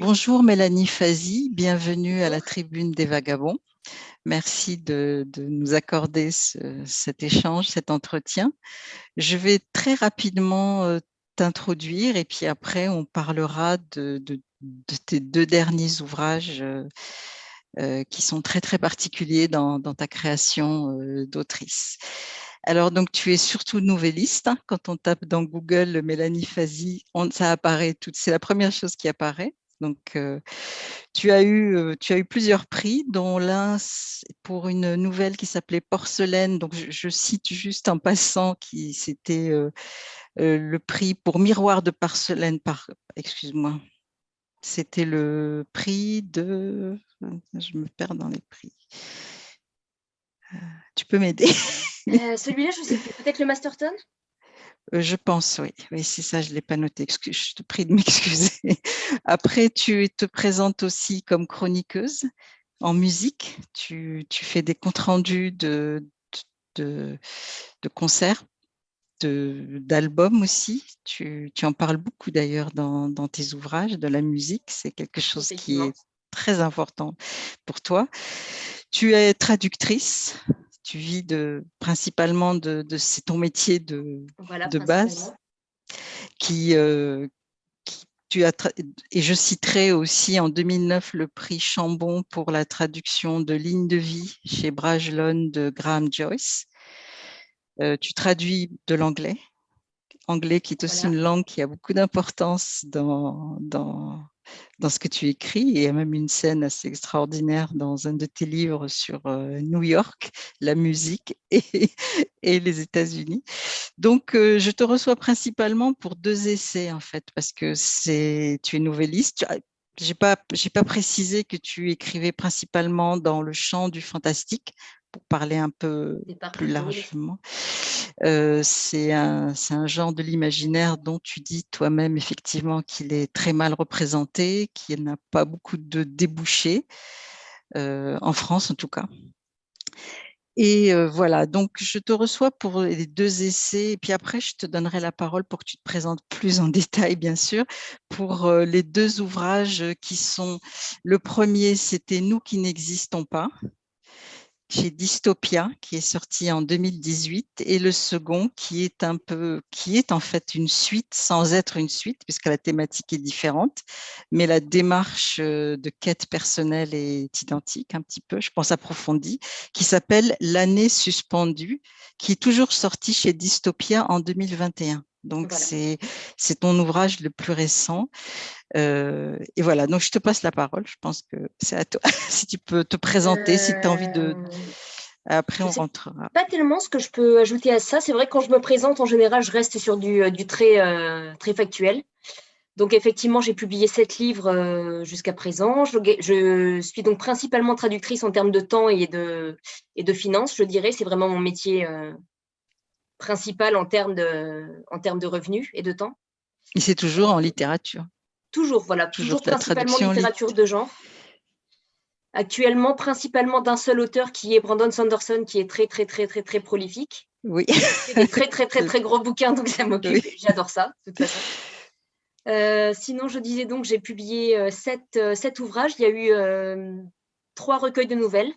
Bonjour Mélanie Fazi, bienvenue à la tribune des vagabonds. Merci de, nous accorder cet échange, cet entretien. Je vais très rapidement euh, t'introduire et puis après on parlera de, tes deux derniers ouvrages euh, euh, qui sont très très particuliers dans, ta création d'autrice. Alors, donc, tu es surtout nouvelliste. Hein. Quand on tape dans Google Mélanie Fazi, ça apparaît. C'est la première chose qui apparaît. Donc, euh, tu, as eu, euh, tu as eu plusieurs prix, dont l'un pour une nouvelle qui s'appelait Porcelaine. Donc, je, cite juste en passant qui c'était euh, le prix pour Miroir de porcelaine. Par, excuse-moi. C'était le prix de. Je me perds dans les prix. tu peux m'aider? Celui-là, je sais Peut-être le Masterton? euh, je pense, oui. Oui, c'est ça, je ne l'ai pas noté. je te prie de m'excuser. Après, tu te présentes aussi comme chroniqueuse en musique. Tu, fais des comptes rendus de, de, concerts, d'albums aussi. Tu, en parles beaucoup d'ailleurs dans, dans, tes ouvrages, de la musique. C'est quelque chose qui est très important pour toi. Tu es traductrice tu vis de, principalement de, c'est ton métier de, de base, qui, euh, tu as et je citerai aussi en 2009 le prix Chambon pour la traduction de Ligne de vie chez Brajlon de Graham Joyce. Euh, tu traduis de l'anglais, anglais qui est aussi une langue qui a beaucoup d'importance dans, dans, dans ce que tu écris. il y a même une scène assez extraordinaire dans un de tes livres sur euh, New York, la musique et, les États-Unis. Donc, euh, je te reçois principalement pour deux essais, en fait, parce que tu es nouvelliste. Je n'ai pas précisé que tu écrivais principalement dans le champ du fantastique, pour parler un peu plus largement. Euh, c'est un, un, genre de l'imaginaire dont tu dis toi-même effectivement qu'il est très mal représenté, qu'il n'a pas beaucoup de débouchés, euh, en France en tout cas. Et euh, voilà, donc je te reçois pour les deux essais, et puis après je te donnerai la parole pour que tu te présentes plus en détail, bien sûr, pour les deux ouvrages qui sont, le premier c'était « Nous qui n'existons pas », chez Dystopia, qui est sorti en 2018, et le second qui est un peu, qui est en fait une suite sans être une suite, puisque la thématique est différente, mais la démarche euh, de quête personnelle est identique un petit peu, je pense approfondie, qui s'appelle L'année suspendue, qui est toujours sorti chez Dystopia en 2021. Donc, c'est ton ouvrage le plus récent. Euh, et voilà, donc je te passe la parole. Je pense que c'est à toi. si tu peux te présenter, si tu as envie de... Euh, Après, on rentrera. Pas tellement ce que je peux ajouter à ça. C'est vrai que quand je me présente, en général, je reste sur du, euh, du très, très factuel. Donc, effectivement, j'ai publié sept livres jusqu'à présent. Je, je, suis donc principalement traductrice en termes de temps et de, et de finances, je dirais. C'est vraiment mon métier principal en termes de, en termes de revenus et de temps. Et c'est toujours en littérature Toujours, voilà, toujours, principalement littérature de genre. Actuellement, principalement d'un seul auteur qui est Brandon Sanderson, qui est très, très, très, très, très prolifique. Oui. des très, très, très, très gros bouquins, donc ça m'occupe. J'adore ça, de toute façon. Euh, sinon, je disais donc, j'ai publié euh, euh, sept, ouvrages. Il y a eu trois recueils de nouvelles.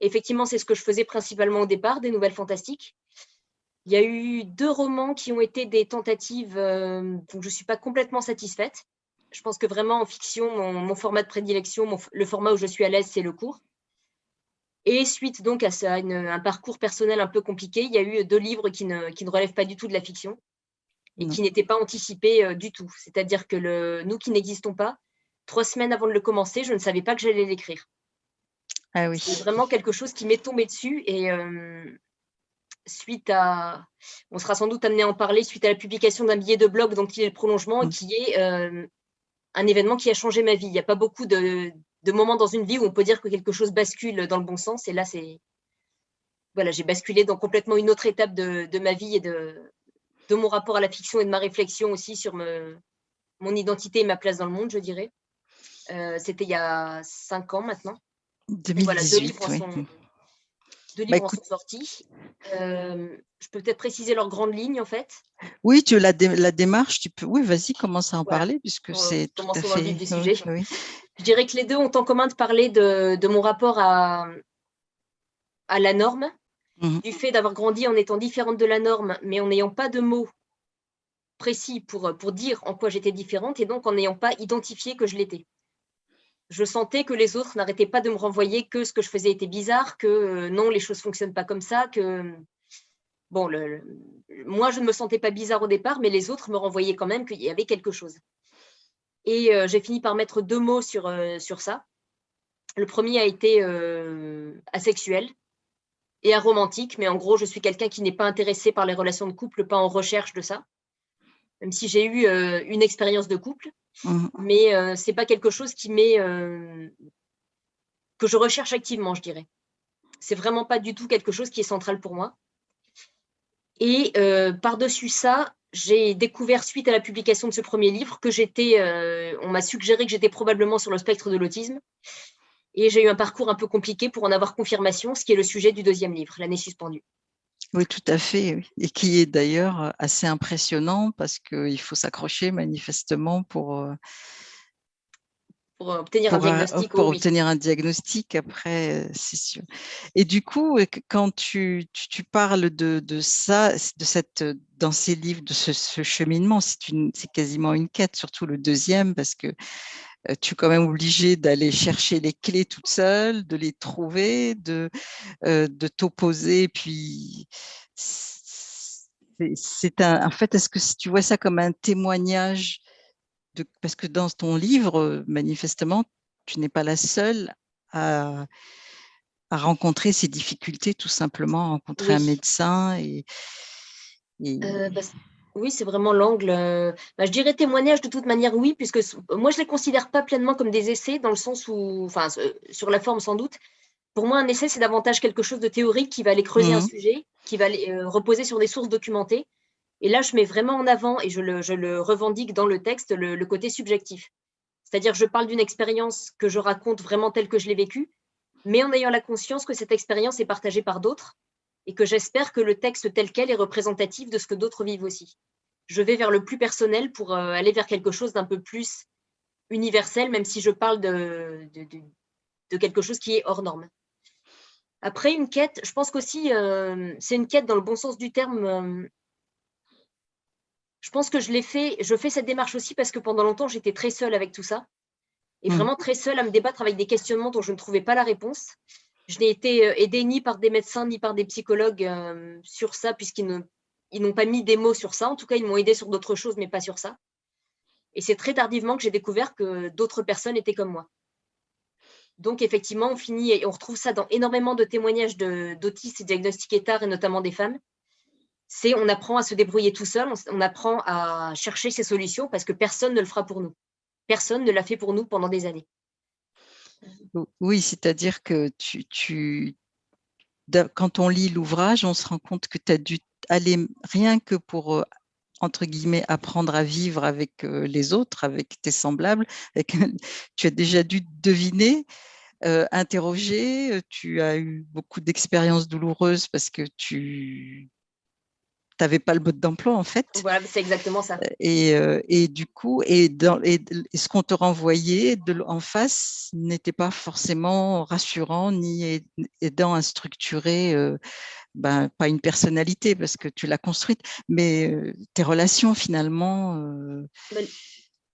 effectivement, c'est ce que je faisais principalement au départ, des nouvelles fantastiques. Il y a eu deux romans qui ont été des tentatives euh, dont je ne suis pas complètement satisfaite. Je pense que vraiment en fiction, mon, format de prédilection, le format où je suis à l'aise, c'est le cours. Et suite donc à, ça, un parcours personnel un peu compliqué, il y a eu deux livres qui ne, qui ne relèvent pas du tout de la fiction et qui n'étaient pas anticipés euh, du tout. C'est-à-dire que le, nous qui n'existons pas, trois semaines avant de le commencer, je ne savais pas que j'allais l'écrire. Ah oui. C'est vraiment quelque chose qui m'est tombé dessus et, euh, suite à, on sera sans doute amené à en parler, suite à la publication d'un billet de blog dont il est le prolongement et mmh. qui est euh, un événement qui a changé ma vie. Il n'y a pas beaucoup de, moments dans une vie où on peut dire que quelque chose bascule dans le bon sens. Et là, c'est voilà, j'ai basculé dans complètement une autre étape de, ma vie et de, de mon rapport à la fiction et de ma réflexion aussi sur mon identité et ma place dans le monde, je dirais. Euh, c'était il y a cinq ans maintenant. 2018, Deux bah, livres sont sortis. Euh, je peux peut-être préciser leurs grandes lignes, en fait. Oui, tu la, la démarche, tu peux. Oui, vas-y, commence à en parler, puisque c'est tout à fait. Des sujets. Je dirais que les deux ont en commun de parler de, mon rapport à, à la norme, mmh du fait d'avoir grandi en étant différente de la norme, mais en n'ayant pas de mots précis pour, pour dire en quoi j'étais différente, et donc en n'ayant pas identifié que je l'étais je sentais que les autres n'arrêtaient pas de me renvoyer que ce que je faisais était bizarre, que euh, non, les choses ne fonctionnent pas comme ça, que bon, moi, je ne me sentais pas bizarre au départ, mais les autres me renvoyaient quand même qu'il y avait quelque chose. Et euh, j'ai fini par mettre deux mots sur, euh, sur ça. Le premier a été asexuel et aromantique, mais en gros, je suis quelqu'un qui n'est pas intéressé par les relations de couple, pas en recherche de ça même si j'ai eu une expérience de couple, mmh. mais ce n'est pas quelque chose qui m'est que je recherche activement, je dirais. C'est vraiment pas du tout quelque chose qui est central pour moi. Et par-dessus ça, j'ai découvert suite à la publication de ce premier livre que j'étais, on m'a suggéré que j'étais probablement sur le spectre de l'autisme. Et j'ai eu un parcours un peu compliqué pour en avoir confirmation, ce qui est le sujet du deuxième livre, L'année suspendue. Oui, tout à fait. Et qui est d'ailleurs assez impressionnant parce qu'il faut s'accrocher manifestement pour, pour obtenir un diagnostic. Pour obtenir un diagnostic, après, c'est sûr. Et du coup, quand tu, tu, parles de, de, ça, de cette, dans ces livres, de ce, ce cheminement, c'est quasiment une quête, surtout le deuxième, parce que tu es quand même obligé d'aller chercher les clés toute seule, de les trouver, de, de t'opposer. Puis, c'est un, en fait, est-ce que tu vois ça comme un témoignage de, parce que dans ton livre, manifestement, tu n'es pas la seule à, à, rencontrer ces difficultés, tout simplement, rencontrer un médecin et, bah, oui, c'est vraiment l'angle. Euh, bah, je dirais témoignage de toute manière, oui, puisque moi, je ne les considère pas pleinement comme des essais, dans le sens où, enfin, sur la forme sans doute. Pour moi, un essai, c'est davantage quelque chose de théorique qui va aller creuser un mmh sujet, qui va aller, euh, reposer sur des sources documentées. Et là, je mets vraiment en avant, et je le, revendique dans le texte, le, côté subjectif. C'est-à-dire, je parle d'une expérience que je raconte vraiment telle que je l'ai vécue, mais en ayant la conscience que cette expérience est partagée par d'autres et que j'espère que le texte tel quel est représentatif de ce que d'autres vivent aussi. Je vais vers le plus personnel pour euh, aller vers quelque chose d'un peu plus universel, même si je parle de, de, quelque chose qui est hors norme. Après, une quête, je pense qu'aussi, euh, c'est une quête dans le bon sens du terme. Euh, je pense que je l'ai fait, je fais cette démarche aussi parce que pendant longtemps, j'étais très seule avec tout ça. Et mmh. vraiment très seule à me débattre avec des questionnements dont je ne trouvais pas la réponse. Je n'ai été euh, aidée ni par des médecins ni par des psychologues euh, sur ça, puisqu'ils n'ont pas mis des mots sur ça. En tout cas, ils m'ont aidé sur d'autres choses, mais pas sur ça. Et c'est très tardivement que j'ai découvert que d'autres personnes étaient comme moi. Donc, effectivement, on finit et on retrouve ça dans énormément de témoignages d'autistes diagnostiqués tard, et notamment des femmes. C'est on apprend à se débrouiller tout seul, on apprend à chercher ses solutions parce que personne ne le fera pour nous. Personne ne l'a fait pour nous pendant des années. Oui, c'est-à-dire que tu, quand on lit l'ouvrage, on se rend compte que tu as dû aller rien que pour, euh, entre guillemets, apprendre à vivre avec euh, les autres, avec tes semblables. tu as déjà dû deviner, euh, interroger, tu as eu beaucoup d'expériences douloureuses parce que tu tu n'avais pas le mode d'emploi en fait. Voilà, c'est exactement ça. Et, euh, et du coup, et, dans, et, ce qu'on te renvoyait de, en face n'était pas forcément rassurant ni aidant à structurer, euh, ben, pas une personnalité parce que tu l'as construite, mais euh, tes relations finalement.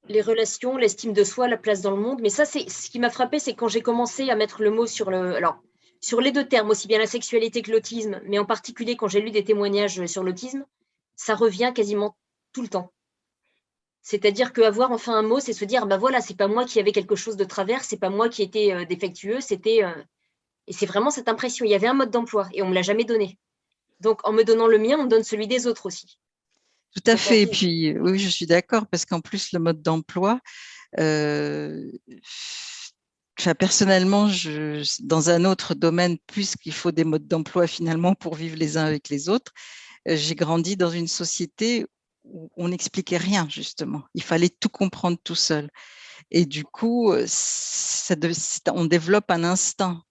Les relations, l'estime de soi, la place dans le monde. Mais ça, c'est ce qui m'a frappé, c'est quand j'ai commencé à mettre le mot sur le. Alors, sur les deux termes, aussi bien la sexualité que l'autisme, mais en particulier quand j'ai lu des témoignages sur l'autisme, ça revient quasiment tout le temps. C'est-à-dire qu'avoir enfin un mot, c'est se dire, bah voilà, c'est pas moi qui avais quelque chose de travers, c'est pas moi qui étais euh, défectueux, c'était... Euh, et c'est vraiment cette impression, il y avait un mode d'emploi et on ne me l'a jamais donné. Donc, en me donnant le mien, on me donne celui des autres aussi. Tout à fait. Et puis, oui, je suis d'accord, parce qu'en plus, le mode d'emploi, euh, personnellement, je, dans un autre domaine, puisqu'il faut des modes d'emploi finalement pour vivre les uns avec les autres, euh, j'ai grandi dans une société où on n'expliquait rien, justement. Il fallait tout comprendre tout seul. Et du coup, euh, ça, on développe un instinct.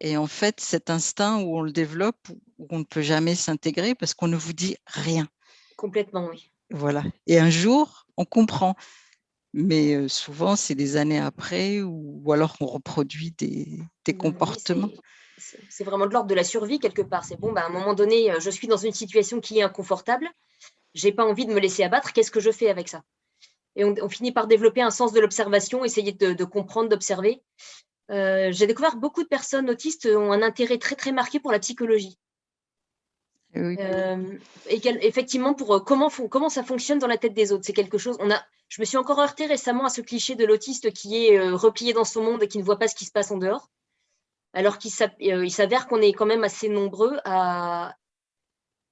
Et en fait, cet instinct où on le développe, où on ne peut jamais s'intégrer parce qu'on ne vous dit rien. Complètement, oui. Voilà. Et un jour, on comprend. Mais souvent, c'est des années après ou, alors on reproduit des, comportements. C'est vraiment de l'ordre de la survie quelque part. C'est bon, bah, à un moment donné, je suis dans une situation qui est inconfortable. J'ai pas envie de me laisser abattre. Qu'est-ce que je fais avec ça? Et on, finit par développer un sens de l'observation, essayer de comprendre, d'observer. Euh, j'ai découvert beaucoup de personnes autistes ont un intérêt très très marqué pour la psychologie. Euh, et effectivement, pour euh, comment, comment ça fonctionne dans la tête des autres, c'est quelque chose. On a, je me suis encore heurtée récemment à ce cliché de l'autiste qui est replié dans son monde et qui ne voit pas ce qui se passe en dehors, alors qu'il s'avère qu'on est quand même assez nombreux à,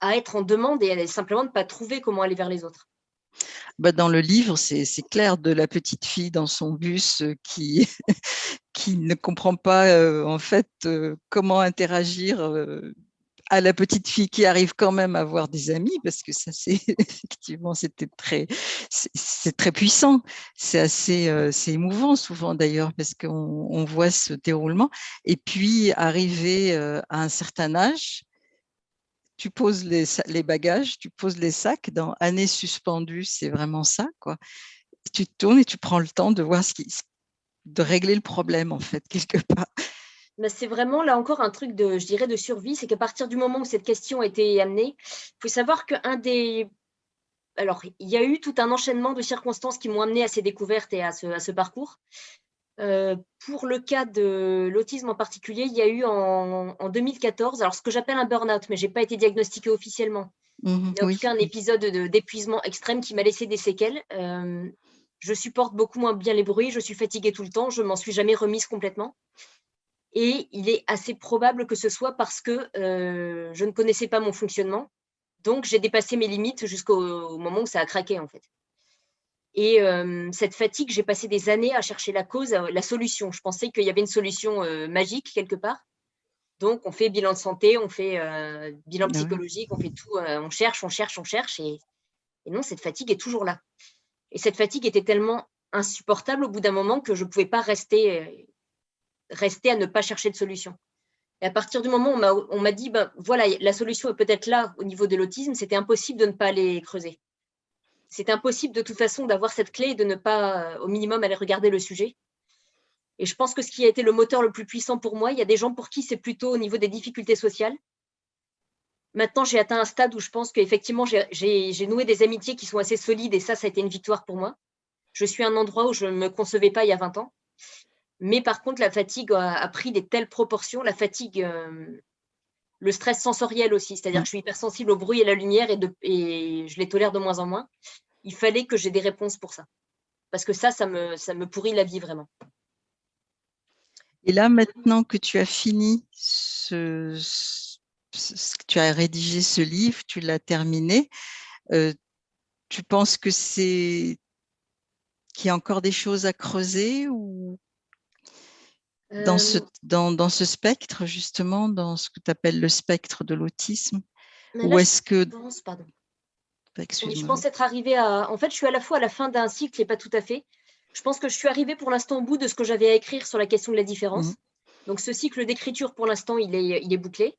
à être en demande et à simplement ne pas trouver comment aller vers les autres. Bah, dans le livre, c'est clair de la petite fille dans son bus qui, qui ne comprend pas en fait comment interagir à la petite fille qui arrive quand même à avoir des amis parce que ça c'est effectivement c'était très c'est très puissant c'est assez c'est émouvant souvent d'ailleurs parce qu'on on voit ce déroulement et puis arriver à un certain âge tu poses les, bagages, tu poses les sacs dans année suspendue, c'est vraiment ça. quoi. tu tournes et tu prends le temps de voir ce qui, de régler le problème, en fait, quelque part. C'est vraiment là encore un truc de, je dirais, de survie, c'est qu'à partir du moment où cette question a été amenée, il faut savoir qu'un des... Alors, il y a eu tout un enchaînement de circonstances qui m'ont amené à ces découvertes et à ce, à ce parcours. Euh, pour le cas de l'autisme en particulier, il y a eu en, 2014, alors ce que j'appelle un burn-out, mais je n'ai pas été diagnostiqué officiellement. Mmh il y a eu un épisode d'épuisement extrême qui m'a laissé des séquelles. Euh, je supporte beaucoup moins bien les bruits, je suis fatiguée tout le temps, je m'en suis jamais remise complètement. Et il est assez probable que ce soit parce que euh, je ne connaissais pas mon fonctionnement. Donc, j'ai dépassé mes limites jusqu'au moment où ça a craqué, en fait. Et cette fatigue, j'ai passé des années à chercher la cause, la solution. Je pensais qu'il y avait une solution magique quelque part. Donc, on fait bilan de santé, on fait bilan bah psychologique, on fait tout, on cherche, on cherche, on cherche. Et, non, cette fatigue est toujours là. Et cette fatigue était tellement insupportable au bout d'un moment que je ne pouvais pas rester, rester à ne pas chercher de solution. Et à partir du moment où on m'a dit, ben, voilà, la solution est peut-être là au niveau de l'autisme, c'était impossible de ne pas aller creuser c'est impossible de toute façon d'avoir cette clé et de ne pas, au minimum, aller regarder le sujet. Et je pense que ce qui a été le moteur le plus puissant pour moi, il y a des gens pour qui c'est plutôt au niveau des difficultés sociales. Maintenant, j'ai atteint un stade où je pense qu'effectivement, j'ai noué des amitiés qui sont assez solides et ça, ça a été une victoire pour moi. Je suis un endroit où je ne me concevais pas il y a 20 ans. Mais par contre, la fatigue a, pris des telles proportions. La fatigue, euh, le stress sensoriel aussi, c'est-à-dire que je suis hypersensible au bruit et à la lumière et, et je les tolère de moins en moins il fallait que j'ai des réponses pour ça. Parce que ça, ça me, ça me pourrit la vie vraiment. Et là, maintenant que tu as fini, ce, tu as rédigé ce livre, tu l'as terminé, euh, tu penses que c'est qu'il y a encore des choses à creuser ou dans, ce, euh, dans, dans, ce spectre, justement, dans ce que tu appelles le spectre de l'autisme? Ou est-ce que... pardon. Je pense être arrivée à... En fait, je suis à la fois à la fin d'un cycle et pas tout à fait. Je pense que je suis arrivée pour l'instant au bout de ce que j'avais à écrire sur la question de la différence. Mhm. Donc, ce cycle d'écriture, pour l'instant, il est, il est bouclé.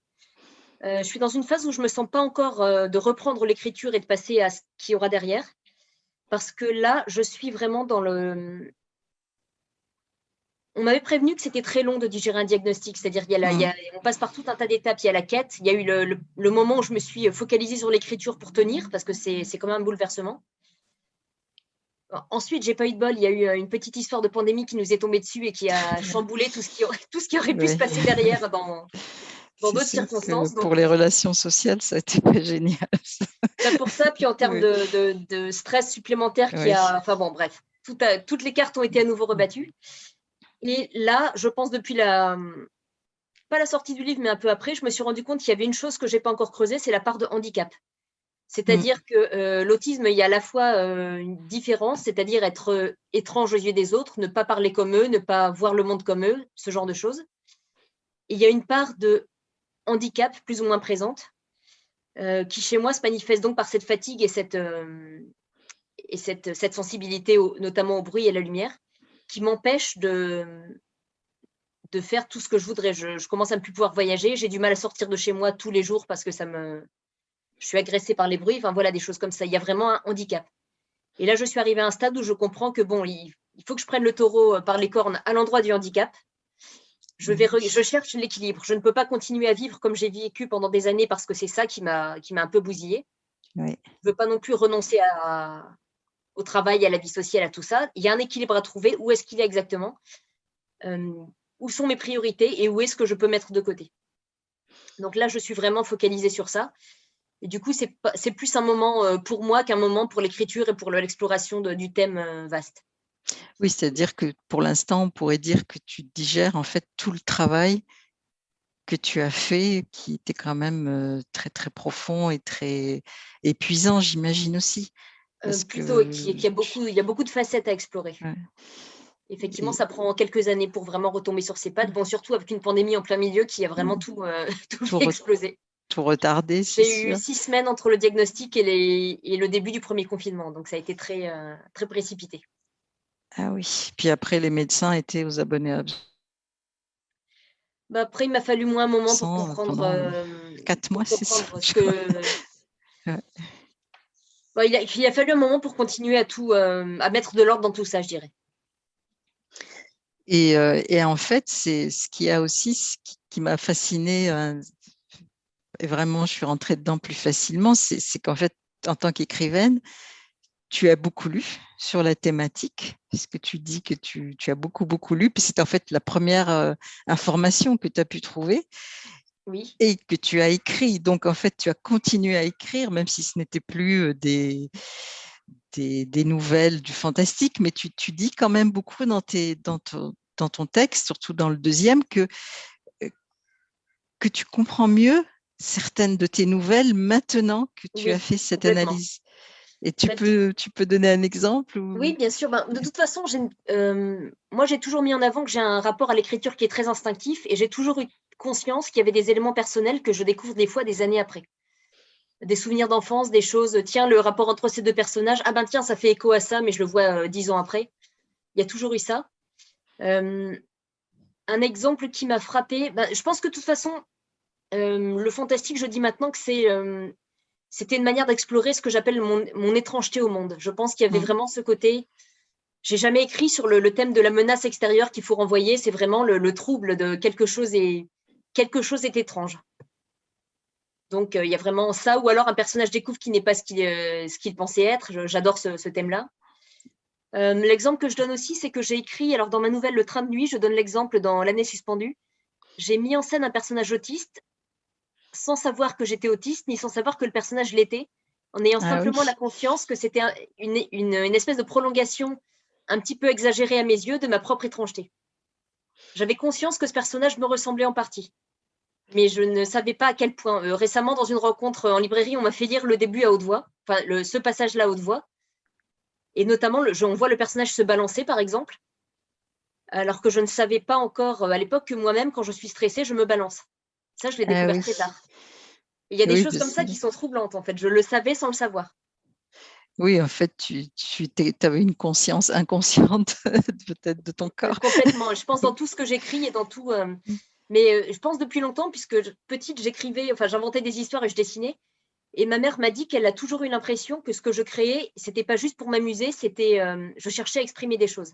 Euh, je suis dans une phase où je ne me sens pas encore euh, de reprendre l'écriture et de passer à ce qu'il y aura derrière. Parce que là, je suis vraiment dans le, on m'avait prévenu que c'était très long de digérer un diagnostic, c'est-à-dire qu'on passe par tout un tas d'étapes, il y a la quête, il y a eu le, moment où je me suis focalisée sur l'écriture pour tenir, parce que c'est quand même un bouleversement. Ensuite, j'ai pas eu de bol, il y a eu euh, une petite histoire de pandémie qui nous est tombée dessus et qui a chamboulé tout ce qui aurait, tout ce qui aurait pu se passer derrière dans, d'autres circonstances. Pour les relations sociales, ça a été pas génial. Pour ça, puis en termes de, stress supplémentaire, qui a, enfin bon, bref, toutes les cartes ont été à nouveau rebattues. Et là, je pense depuis la, pas la sortie du livre, mais un peu après, je me suis rendu compte qu'il y avait une chose que je n'ai pas encore creusée, c'est la part de handicap. C'est-à-dire mm. que euh, l'autisme, il y a à la fois euh, une différence, c'est-à-dire être euh, étrange aux yeux des autres, ne pas parler comme eux, ne pas voir le monde comme eux, ce genre de choses. il y a une part de handicap plus ou moins présente, qui chez moi se manifeste donc par cette fatigue et cette, et cette, cette sensibilité, notamment au bruit et à la lumière qui m'empêche de, de faire tout ce que je voudrais. Je, commence à ne plus pouvoir voyager. J'ai du mal à sortir de chez moi tous les jours parce que ça me, je suis agressée par les bruits. Enfin voilà, des choses comme ça. Il y a vraiment un handicap. Et là, je suis arrivée à un stade où je comprends que bon, il, faut que je prenne le taureau euh, par les cornes à l'endroit du handicap. Je, vais je cherche l'équilibre. Je ne peux pas continuer à vivre comme j'ai vécu pendant des années parce que c'est ça qui m'a un peu bousillée. Je ne veux pas non plus renoncer à, au travail, à la vie sociale, à tout ça. Il y a un équilibre à trouver. Où est-ce qu'il est exactement euh, Où sont mes priorités et où est-ce que je peux mettre de côté? Donc là, je suis vraiment focalisée sur ça. Et du coup, c'est plus un moment euh, pour moi qu'un moment pour l'écriture et pour l'exploration du thème euh, vaste. Oui, c'est-à-dire que pour l'instant, on pourrait dire que tu digères en fait tout le travail que tu as fait, qui était quand même très très profond et très épuisant, j'imagine aussi. Plutôt, qu'il y a beaucoup, il y a beaucoup de facettes à explorer. Effectivement, ça prend quelques années pour vraiment retomber sur ses pattes. Bon, surtout avec une pandémie en plein milieu qui a vraiment tout, tout explosé tout retardé. J'ai eu six semaines entre le diagnostic et, les, et, le début du premier confinement, donc ça a été très, euh, très précipité. Ah oui, puis après les médecins étaient aux abonnés bah après, il m'a fallu moins un moment pour comprendre. Euh, quatre mois, c'est ça. Il, a, fallu un moment pour continuer à tout, euh, à mettre de l'ordre dans tout ça, je dirais. Et, et en fait, c'est ce qui a aussi, ce qui, m'a fasciné et vraiment je suis rentrée dedans plus facilement, c'est qu'en fait, en tant qu'écrivaine, tu as beaucoup lu sur la thématique, puisque tu dis que tu, as beaucoup, beaucoup lu, puis c'est en fait la première euh, information que tu as pu trouver. Oui. Et que tu as écrit. Donc, en fait, tu as continué à écrire, même si ce n'était plus des, des, nouvelles du fantastique, mais tu, dis quand même beaucoup dans, tes, dans, dans ton texte, surtout dans le deuxième, que, que tu comprends mieux certaines de tes nouvelles maintenant que tu as fait cette analyse. Et tu peux, tu peux donner un exemple Oui, bien sûr. Ben, de toute façon, euh, moi, j'ai toujours mis en avant que j'ai un rapport à l'écriture qui est très instinctif et j'ai toujours eu conscience qu'il y avait des éléments personnels que je découvre des fois des années après. Des souvenirs d'enfance, des choses, tiens, le rapport entre ces deux personnages, ah ben tiens, ça fait écho à ça, mais je le vois euh, dix ans après. Il y a toujours eu ça. Euh, un exemple qui m'a frappé, ben, je pense que de toute façon, euh, le fantastique, je dis maintenant que c'est euh, c'était une manière d'explorer ce que j'appelle mon, étrangeté au monde. Je pense qu'il y avait mm. vraiment ce côté. J'ai jamais écrit sur le, thème de la menace extérieure qu'il faut renvoyer. C'est vraiment le, trouble de quelque chose quelque chose est étrange. Donc euh, il y a vraiment ça, ou alors un personnage découvre qui n'est pas ce qu'il pensait être. J'adore ce, ce thème-là. l'exemple que je donne aussi, c'est que j'ai écrit, alors dans ma nouvelle Le Train de nuit, je donne l'exemple dans L'année suspendue, j'ai mis en scène un personnage autiste sans savoir que j'étais autiste, ni sans savoir que le personnage l'était, en ayant ah simplement la conscience que c'était une, espèce de prolongation un petit peu exagérée à mes yeux de ma propre étrangeté. J'avais conscience que ce personnage me ressemblait en partie, mais je ne savais pas à quel point. Euh, récemment, dans une rencontre en librairie, on m'a fait lire le début à haute voix, enfin ce passage-là à haute voix, et notamment, on voit le personnage se balancer, par exemple, alors que je ne savais pas encore euh, à l'époque que moi-même, quand je suis stressée, je me balance. Ça, je l'ai ah découvert très tard. Il y a des choses comme ça qui sont troublantes, en fait. Je le savais sans le savoir. Oui, en fait, tu, tu avais une conscience inconsciente peut-être de ton corps. Complètement. Je pense dans tout ce que j'écris et dans tout. Euh, mm. Mais euh, je pense depuis longtemps, puisque petite, j'écrivais, enfin, j'inventais des histoires et je dessinais. Et ma mère m'a dit qu'elle a toujours eu l'impression que ce que je créais, c'était pas juste pour m'amuser, c'était, euh, je cherchais à exprimer des choses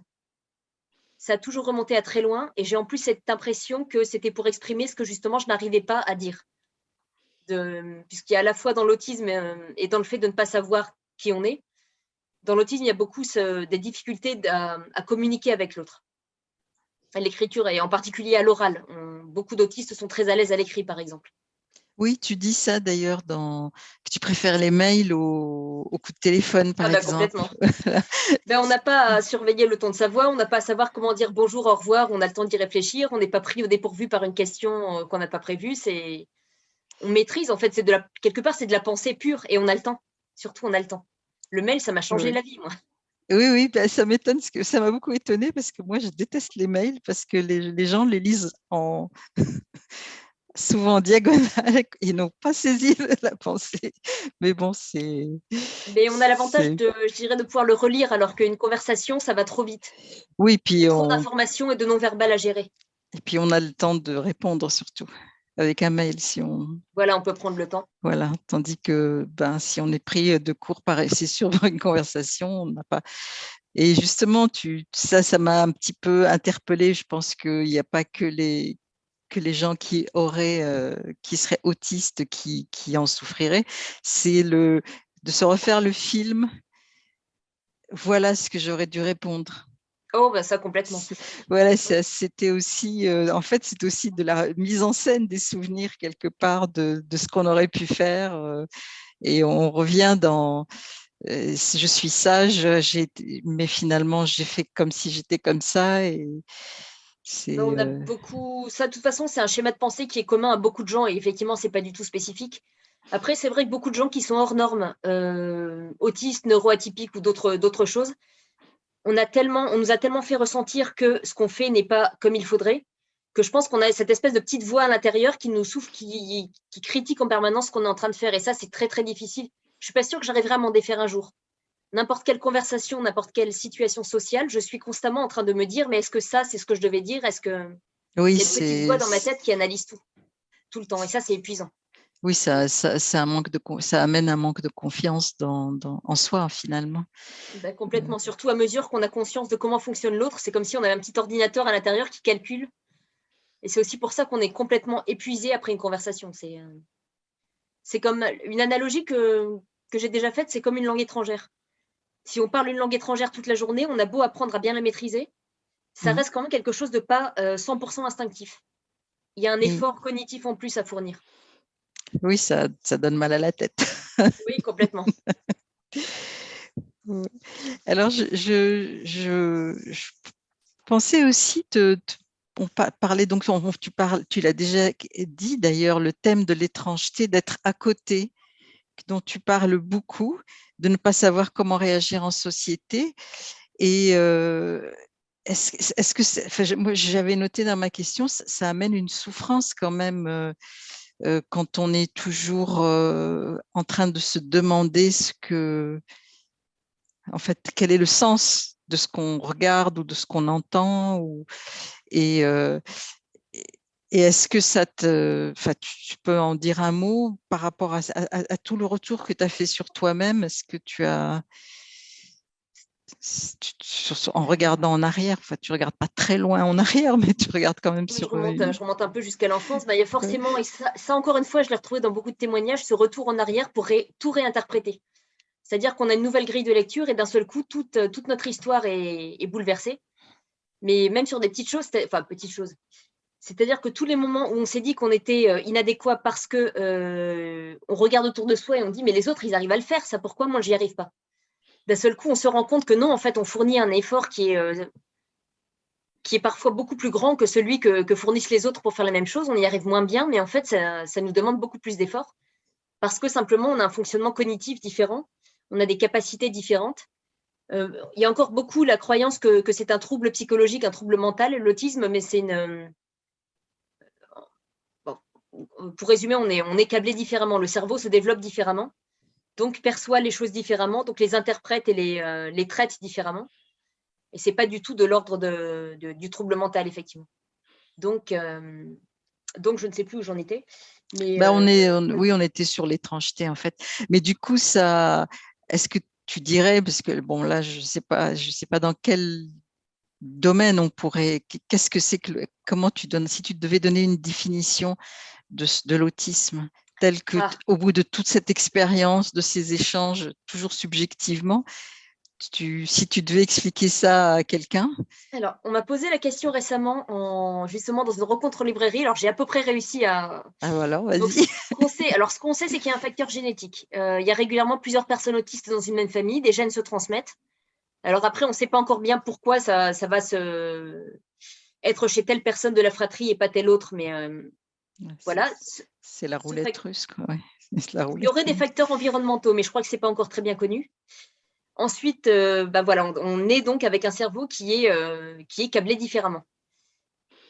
ça a toujours remonté à très loin. Et j'ai en plus cette impression que c'était pour exprimer ce que justement je n'arrivais pas à dire. Puisqu'il y a à la fois dans l'autisme euh, et dans le fait de ne pas savoir qui on est, dans l'autisme, il y a beaucoup des difficultés à, communiquer avec l'autre. L'écriture, et en particulier à l'oral. Beaucoup d'autistes sont très à l'aise à l'écrit, par exemple. Oui, tu dis ça d'ailleurs dans que tu préfères les mails au, coup de téléphone, par ah bah, exemple. ben, on n'a pas à surveiller le ton de sa voix, on n'a pas à savoir comment dire bonjour, au revoir, on a le temps d'y réfléchir, on n'est pas pris au dépourvu par une question euh, qu'on n'a pas prévue. C'est on maîtrise en fait, c'est de la quelque part c'est de la pensée pure et on a le temps. Surtout on a le temps. Le mail, ça m'a changé la vie, moi. Oui, oui, ben, ça m'étonne, que ça m'a beaucoup étonné parce que moi, je déteste les mails parce que les, les gens les lisent en, souvent en diagonale, ils n'ont pas saisi la pensée. Mais bon, c'est. Mais on a l'avantage de, je dirais, de pouvoir le relire, alors qu'une conversation, ça va trop vite. Oui, puis Trop d'informations et de non-verbal à gérer. Et puis, on a le temps de répondre surtout avec un mail si on... Voilà, on peut prendre le temps. Voilà, tandis que ben, si on est pris de court, c'est sûr, dans une conversation, on n'a pas... Et justement, tu, ça, ça m'a un petit peu interpellée. Je pense qu'il n'y a pas que les, que les gens qui auraient, euh, qui seraient autistes qui, qui en souffriraient. C'est le de se refaire le film. Voilà ce que j'aurais dû répondre. Oh, bah ça complètement. Voilà, c'était aussi, euh, en fait, c'est aussi de la mise en scène des souvenirs quelque part de, de ce qu'on aurait pu faire. Euh, et on revient dans, euh, je suis sage, mais finalement, j'ai fait comme si j'étais comme ça. Et on a beaucoup, ça de toute façon, c'est un schéma de pensée qui est commun à beaucoup de gens et effectivement, c'est pas du tout spécifique. Après, c'est vrai que beaucoup de gens qui sont hors normes, autistes, neuroatypiques ou d'autres choses, on, a tellement, on nous a tellement fait ressentir que ce qu'on fait n'est pas comme il faudrait, que je pense qu'on a cette espèce de petite voix à l'intérieur qui nous souffle, qui, critique en permanence ce qu'on est en train de faire. Et ça, c'est très, très difficile. Je ne suis pas sûre que j'arriverai à m'en défaire un jour. N'importe quelle conversation, n'importe quelle situation sociale, je suis constamment en train de me dire, mais est-ce que ça, c'est ce que je devais dire? Est-ce que oui, une petite voix dans ma tête qui analyse tout, tout le temps Et ça, c'est épuisant. Oui, ça, ça, manque de, ça amène un manque de confiance dans, en soi, finalement. Bah, complètement, surtout à mesure qu'on a conscience de comment fonctionne l'autre. C'est comme si on avait un petit ordinateur à l'intérieur qui calcule. Et c'est aussi pour ça qu'on est complètement épuisé après une conversation. C'est euh, comme une analogie que, que j'ai déjà faite, c'est comme une langue étrangère. Si on parle une langue étrangère toute la journée, on a beau apprendre à bien la maîtriser, ça mmh. reste quand même quelque chose de pas 100% euh, instinctif. Il y a un effort cognitif en plus à fournir. Oui, ça, ça donne mal à la tête. Oui, complètement. Alors, je, je, pensais aussi te, on parlait donc, tu parles, tu l'as déjà dit d'ailleurs, le thème de l'étrangeté, d'être à côté, dont tu parles beaucoup, de ne pas savoir comment réagir en société. Et euh, est-ce que, moi j'avais noté dans ma question, ça, amène une souffrance quand même euh, euh, quand on est toujours euh, en train de se demander ce que, en fait, quel est le sens de ce qu'on regarde ou de ce qu'on entend euh, et est-ce que ça te, tu, peux en dire un mot par rapport à, à tout le retour que tu as fait sur toi-même? Est-ce que tu as, en regardant en arrière, enfin, tu regardes pas très loin en arrière, mais tu regardes quand même sur... Je remonte, un peu jusqu'à l'enfance. Bah, il y a forcément, et ça, encore une fois, je l'ai retrouvé dans beaucoup de témoignages, ce retour en arrière pour tout réinterpréter. C'est-à-dire qu'on a une nouvelle grille de lecture et d'un seul coup, toute, euh, toute notre histoire est, bouleversée. Mais même sur des petites choses, enfin, petites choses. C'est-à-dire que tous les moments où on s'est dit qu'on était euh, inadéquat parce que euh, on regarde autour de soi et on dit mais les autres ils arrivent à le faire, ça pourquoi moi j'y arrive pas? D'un seul coup, on se rend compte que non, en fait, on fournit un effort qui est, euh, qui est parfois beaucoup plus grand que celui que, fournissent les autres pour faire la même chose. On y arrive moins bien, mais en fait, ça, nous demande beaucoup plus d'efforts parce que simplement, on a un fonctionnement cognitif différent, on a des capacités différentes. Euh, il y a encore beaucoup la croyance que, c'est un trouble psychologique, un trouble mental, l'autisme, mais c'est une... Euh, pour résumer, on est, on est câblé différemment, le cerveau se développe différemment donc perçoit les choses différemment, donc les interprète et les, euh, les traite différemment. Et ce n'est pas du tout de l'ordre de, du trouble mental, effectivement. Donc, euh, donc je ne sais plus où j'en étais. Mais, bah, on euh, est, oui, on était sur l'étrangeté, en fait. Mais du coup, ça, est-ce que tu dirais, parce que bon, là, je ne sais, pas, je sais pas dans quel domaine on pourrait, qu'est-ce que c'est que, comment tu donnes, si tu devais donner une définition de, de l'autisme, tel que, ah. au bout de toute cette expérience, de ces échanges, toujours subjectivement, tu, si tu devais expliquer ça à quelqu'un? Alors, on m'a posé la question récemment, en, justement, dans une rencontre en librairie. Alors, j'ai à peu près réussi à... Ah, voilà, vas-y. Alors, ce qu'on sait, c'est qu'il y a un facteur génétique. Euh, il y a régulièrement plusieurs personnes autistes dans une même famille. Des gènes se transmettent. Alors après, on ne sait pas encore bien pourquoi ça, ça, va se être chez telle personne de la fratrie et pas telle autre, mais euh, voilà. C'est la roulette russe. Il y aurait des facteurs environnementaux, mais je crois que ce n'est pas encore très bien connu. Ensuite, euh, bah voilà, on, est donc avec un cerveau qui est, euh, qui est câblé différemment.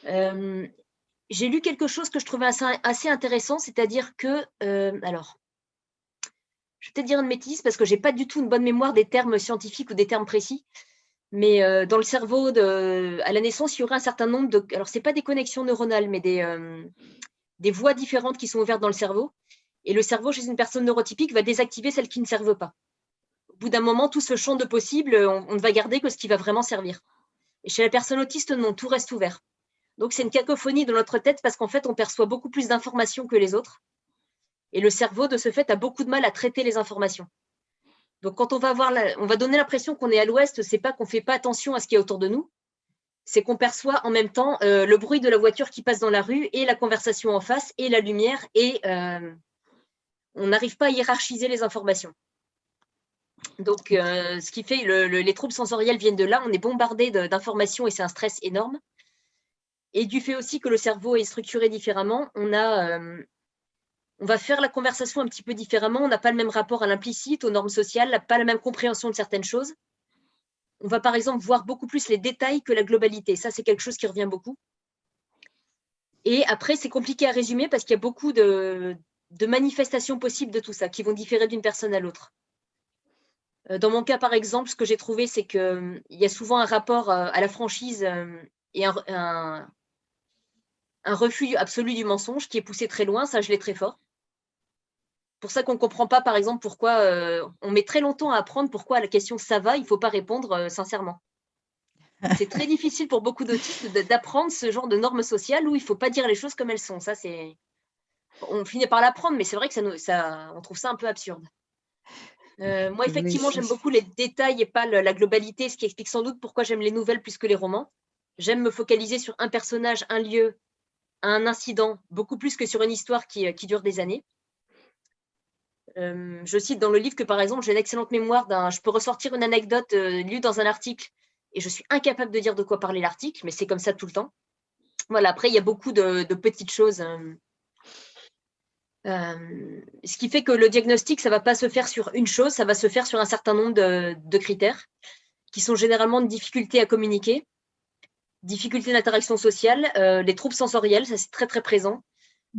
Euh, j'ai lu quelque chose que je trouvais assez, intéressant, c'est-à-dire que, alors, je vais peut-être dire une bêtise parce que je n'ai pas du tout une bonne mémoire des termes scientifiques ou des termes précis, Mais euh, dans le cerveau, de, à la naissance, il y aurait un certain nombre de... Alors, ce n'est pas des connexions neuronales, mais des, euh, des voies différentes qui sont ouvertes dans le cerveau. Et le cerveau, chez une personne neurotypique, va désactiver celles qui ne servent pas. Au bout d'un moment, tout ce champ de possibles, on, ne va garder que ce qui va vraiment servir. Et chez la personne autiste, non, tout reste ouvert. Donc, c'est une cacophonie dans notre tête parce qu'en fait, on perçoit beaucoup plus d'informations que les autres. Et le cerveau, de ce fait, a beaucoup de mal à traiter les informations. Donc, quand on va, voir on va donner l'impression qu'on est à l'ouest, c'est pas qu'on ne fait pas attention à ce qui est autour de nous, c'est qu'on perçoit en même temps euh, le bruit de la voiture qui passe dans la rue et la conversation en face et la lumière et euh, on n'arrive pas à hiérarchiser les informations. Donc, euh, ce qui fait les troubles sensoriels viennent de là. On est bombardé d'informations et c'est un stress énorme. Et du fait aussi que le cerveau est structuré différemment, on on va faire la conversation un petit peu différemment. On n'a pas le même rapport à l'implicite, aux normes sociales, pas la même compréhension de certaines choses. On va par exemple voir beaucoup plus les détails que la globalité. Ça, c'est quelque chose qui revient beaucoup. Et après, c'est compliqué à résumer parce qu'il y a beaucoup de, manifestations possibles de tout ça qui vont différer d'une personne à l'autre. Euh, dans mon cas, par exemple, ce que j'ai trouvé, c'est qu'il y a souvent un rapport euh, à la franchise euh, et un refus absolu du mensonge qui est poussé très loin, ça je l'ai très fort pour ça qu'on ne comprend pas, par exemple, pourquoi euh, on met très longtemps à apprendre pourquoi à la question « ça va », il ne faut pas répondre euh, sincèrement. C'est très difficile pour beaucoup d'autistes d'apprendre ce genre de normes sociales où il ne faut pas dire les choses comme elles sont. Ça, c'est... On finit par l'apprendre, mais c'est vrai que ça, ça, on trouve ça un peu absurde. Euh, moi, effectivement, j'aime beaucoup les détails et pas la globalité, ce qui explique sans doute pourquoi j'aime les nouvelles plus que les romans. J'aime me focaliser sur un personnage, un lieu, un incident, beaucoup plus que sur une histoire qui, qui dure des années. Euh, je cite dans le livre que, par exemple, j'ai une excellente mémoire. Je peux ressortir une anecdote euh, lue dans un article et je suis incapable de dire de quoi parler l'article, mais c'est comme ça tout le temps. Voilà, après, il y a beaucoup de, petites choses. Euh, ce qui fait que le diagnostic, ça ne va pas se faire sur une chose, ça va se faire sur un certain nombre de, critères qui sont généralement de difficultés à communiquer, difficultés d'interaction sociale, les troubles sensoriels, ça c'est très très présent,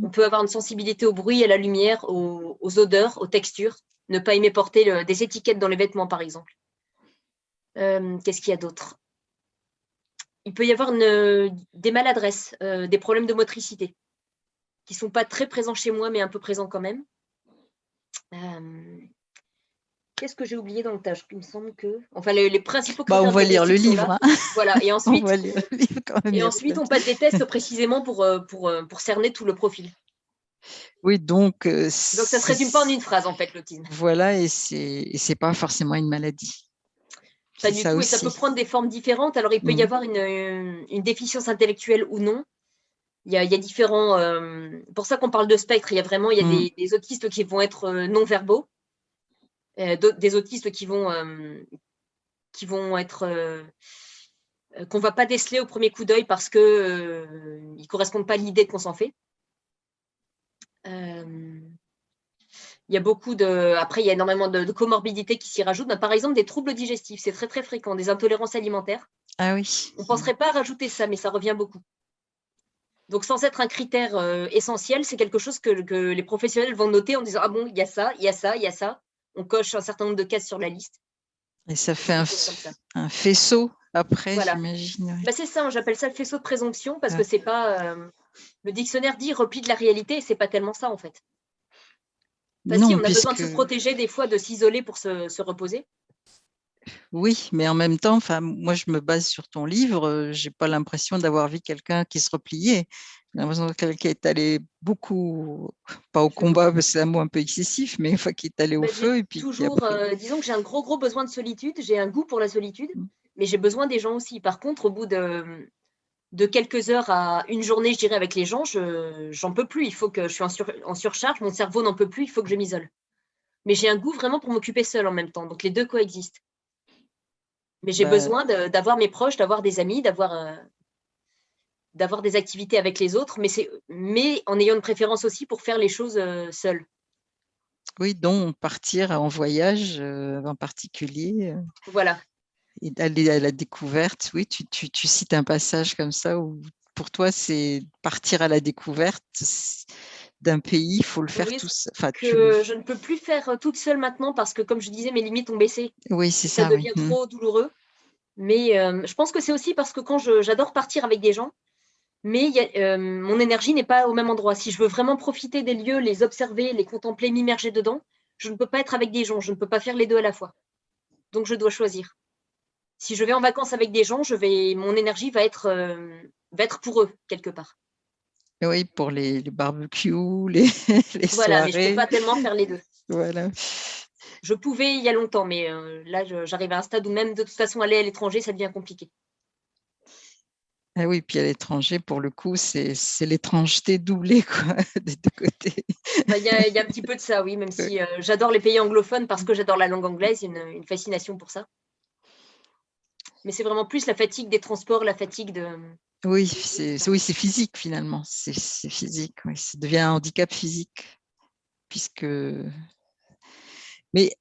on peut avoir une sensibilité au bruit, à la lumière, aux, odeurs, aux textures. Ne pas aimer porter des étiquettes dans les vêtements, par exemple. Euh, qu'est-ce qu'il y a d'autre? Il peut y avoir des maladresses, euh, des problèmes de motricité, qui ne sont pas très présents chez moi, mais un peu présents quand même. Euh, Qu'est-ce que j'ai oublié dans le tâche Il me semble que. Enfin, les, principaux. Bah, on va lire le livre. Hein. Voilà. Et ensuite, on, et ensuite on passe des tests précisément pour, euh, pour, euh, pour cerner tout le profil. Oui, donc. Euh, donc, ça ne se résume pas en une phrase, en fait, l'autisme. Voilà, et ce n'est pas forcément une maladie. Pas du ça tout, et ça peut prendre des formes différentes. Alors, il peut y mm. avoir une, une, déficience intellectuelle ou non. Il y a, il y a différents. pour ça qu'on parle de spectre, il y a vraiment il y a mm. des, des, autistes qui vont être non-verbaux euh, des autistes qui vont, euh, qui vont être euh, qu'on ne va pas déceler au premier coup d'œil parce qu'ils ne correspondent pas à l'idée qu'on s'en fait. il y a beaucoup de. Après, il y a énormément de, comorbidités qui s'y rajoutent. par exemple, des troubles digestifs, c'est très très fréquent, des intolérances alimentaires. Ah oui. On ne penserait pas à rajouter ça, mais ça revient beaucoup. Donc, sans être un critère essentiel, c'est quelque chose que, que, les professionnels vont noter en disant Ah bon, il y a ça, il y a ça, il y a ça on coche un certain nombre de cases sur la liste. Et ça fait un, faisceau après, j'imagine. Bah, c'est ça, j'appelle ça le faisceau de présomption parce que c'est pas. Euh, le dictionnaire dit repli de la réalité, et c'est pas tellement ça en fait. Parce on a besoin de se protéger des fois, de s'isoler pour se, reposer. Oui, mais en même temps, moi je me base sur ton livre, j'ai pas l'impression d'avoir vu quelqu'un qui se repliait. J'ai l'impression que quelqu'un est allé beaucoup, pas au combat, c'est un mot un peu excessif, mais enfin, qui est allé au bah, feu. Et puis toujours, euh, disons que j'ai un gros, gros besoin de solitude, j'ai un goût pour la solitude, mmh. mais j'ai besoin des gens aussi. Par contre, au bout de, de quelques heures à une journée, je dirais, avec les gens, je j'en peux plus. Il faut que je suis en, surcharge, mon cerveau n'en peut plus, il faut que je m'isole. Mais j'ai un goût vraiment pour m'occuper seule en même temps. Donc, les deux coexistent. Mais j'ai bah besoin d'avoir mes proches, d'avoir des amis, d'avoir euh, d'avoir des activités avec les autres, mais, mais en ayant une préférence aussi pour faire les choses euh, seules. Oui, donc partir en voyage euh, en particulier. Euh, voilà. Et d'aller à la découverte. Oui, tu, tu, tu, cites un passage comme ça où pour toi, c'est partir à la découverte d'un pays, il faut le faire tout seul. Enfin, que je ne peux plus faire toute seule maintenant parce que, comme je disais, mes limites ont baissé. Oui, c'est ça. Ça devient trop douloureux. Mais euh, je pense que c'est aussi parce que quand j'adore partir avec des gens, mais euh, mon énergie n'est pas au même endroit. Si je veux vraiment profiter des lieux, les observer, les contempler, m'immerger dedans, je ne peux pas être avec des gens, je ne peux pas faire les deux à la fois. Donc, je dois choisir. Si je vais en vacances avec des gens, je vais, mon énergie va être, euh, va être pour eux, quelque part. Oui, pour les, les barbecues, les, les voilà, mais je ne peux pas tellement faire les deux. Voilà. Je pouvais il y a longtemps, mais euh, là, j'arrive à un stade où même de toute façon, aller à l'étranger, ça devient compliqué. Ah oui, puis à l'étranger, pour le coup, c'est l'étrangeté doublée quoi, des deux côtés. Bah, il y, a, un petit peu de ça, oui, même si euh, j'adore les pays anglophones parce que j'adore la langue anglaise, une, fascination pour ça. Mais c'est vraiment plus la fatigue des transports, la fatigue de... Oui, c'est oui, physique finalement, c'est physique, oui. ça devient un handicap physique, puisque... Mais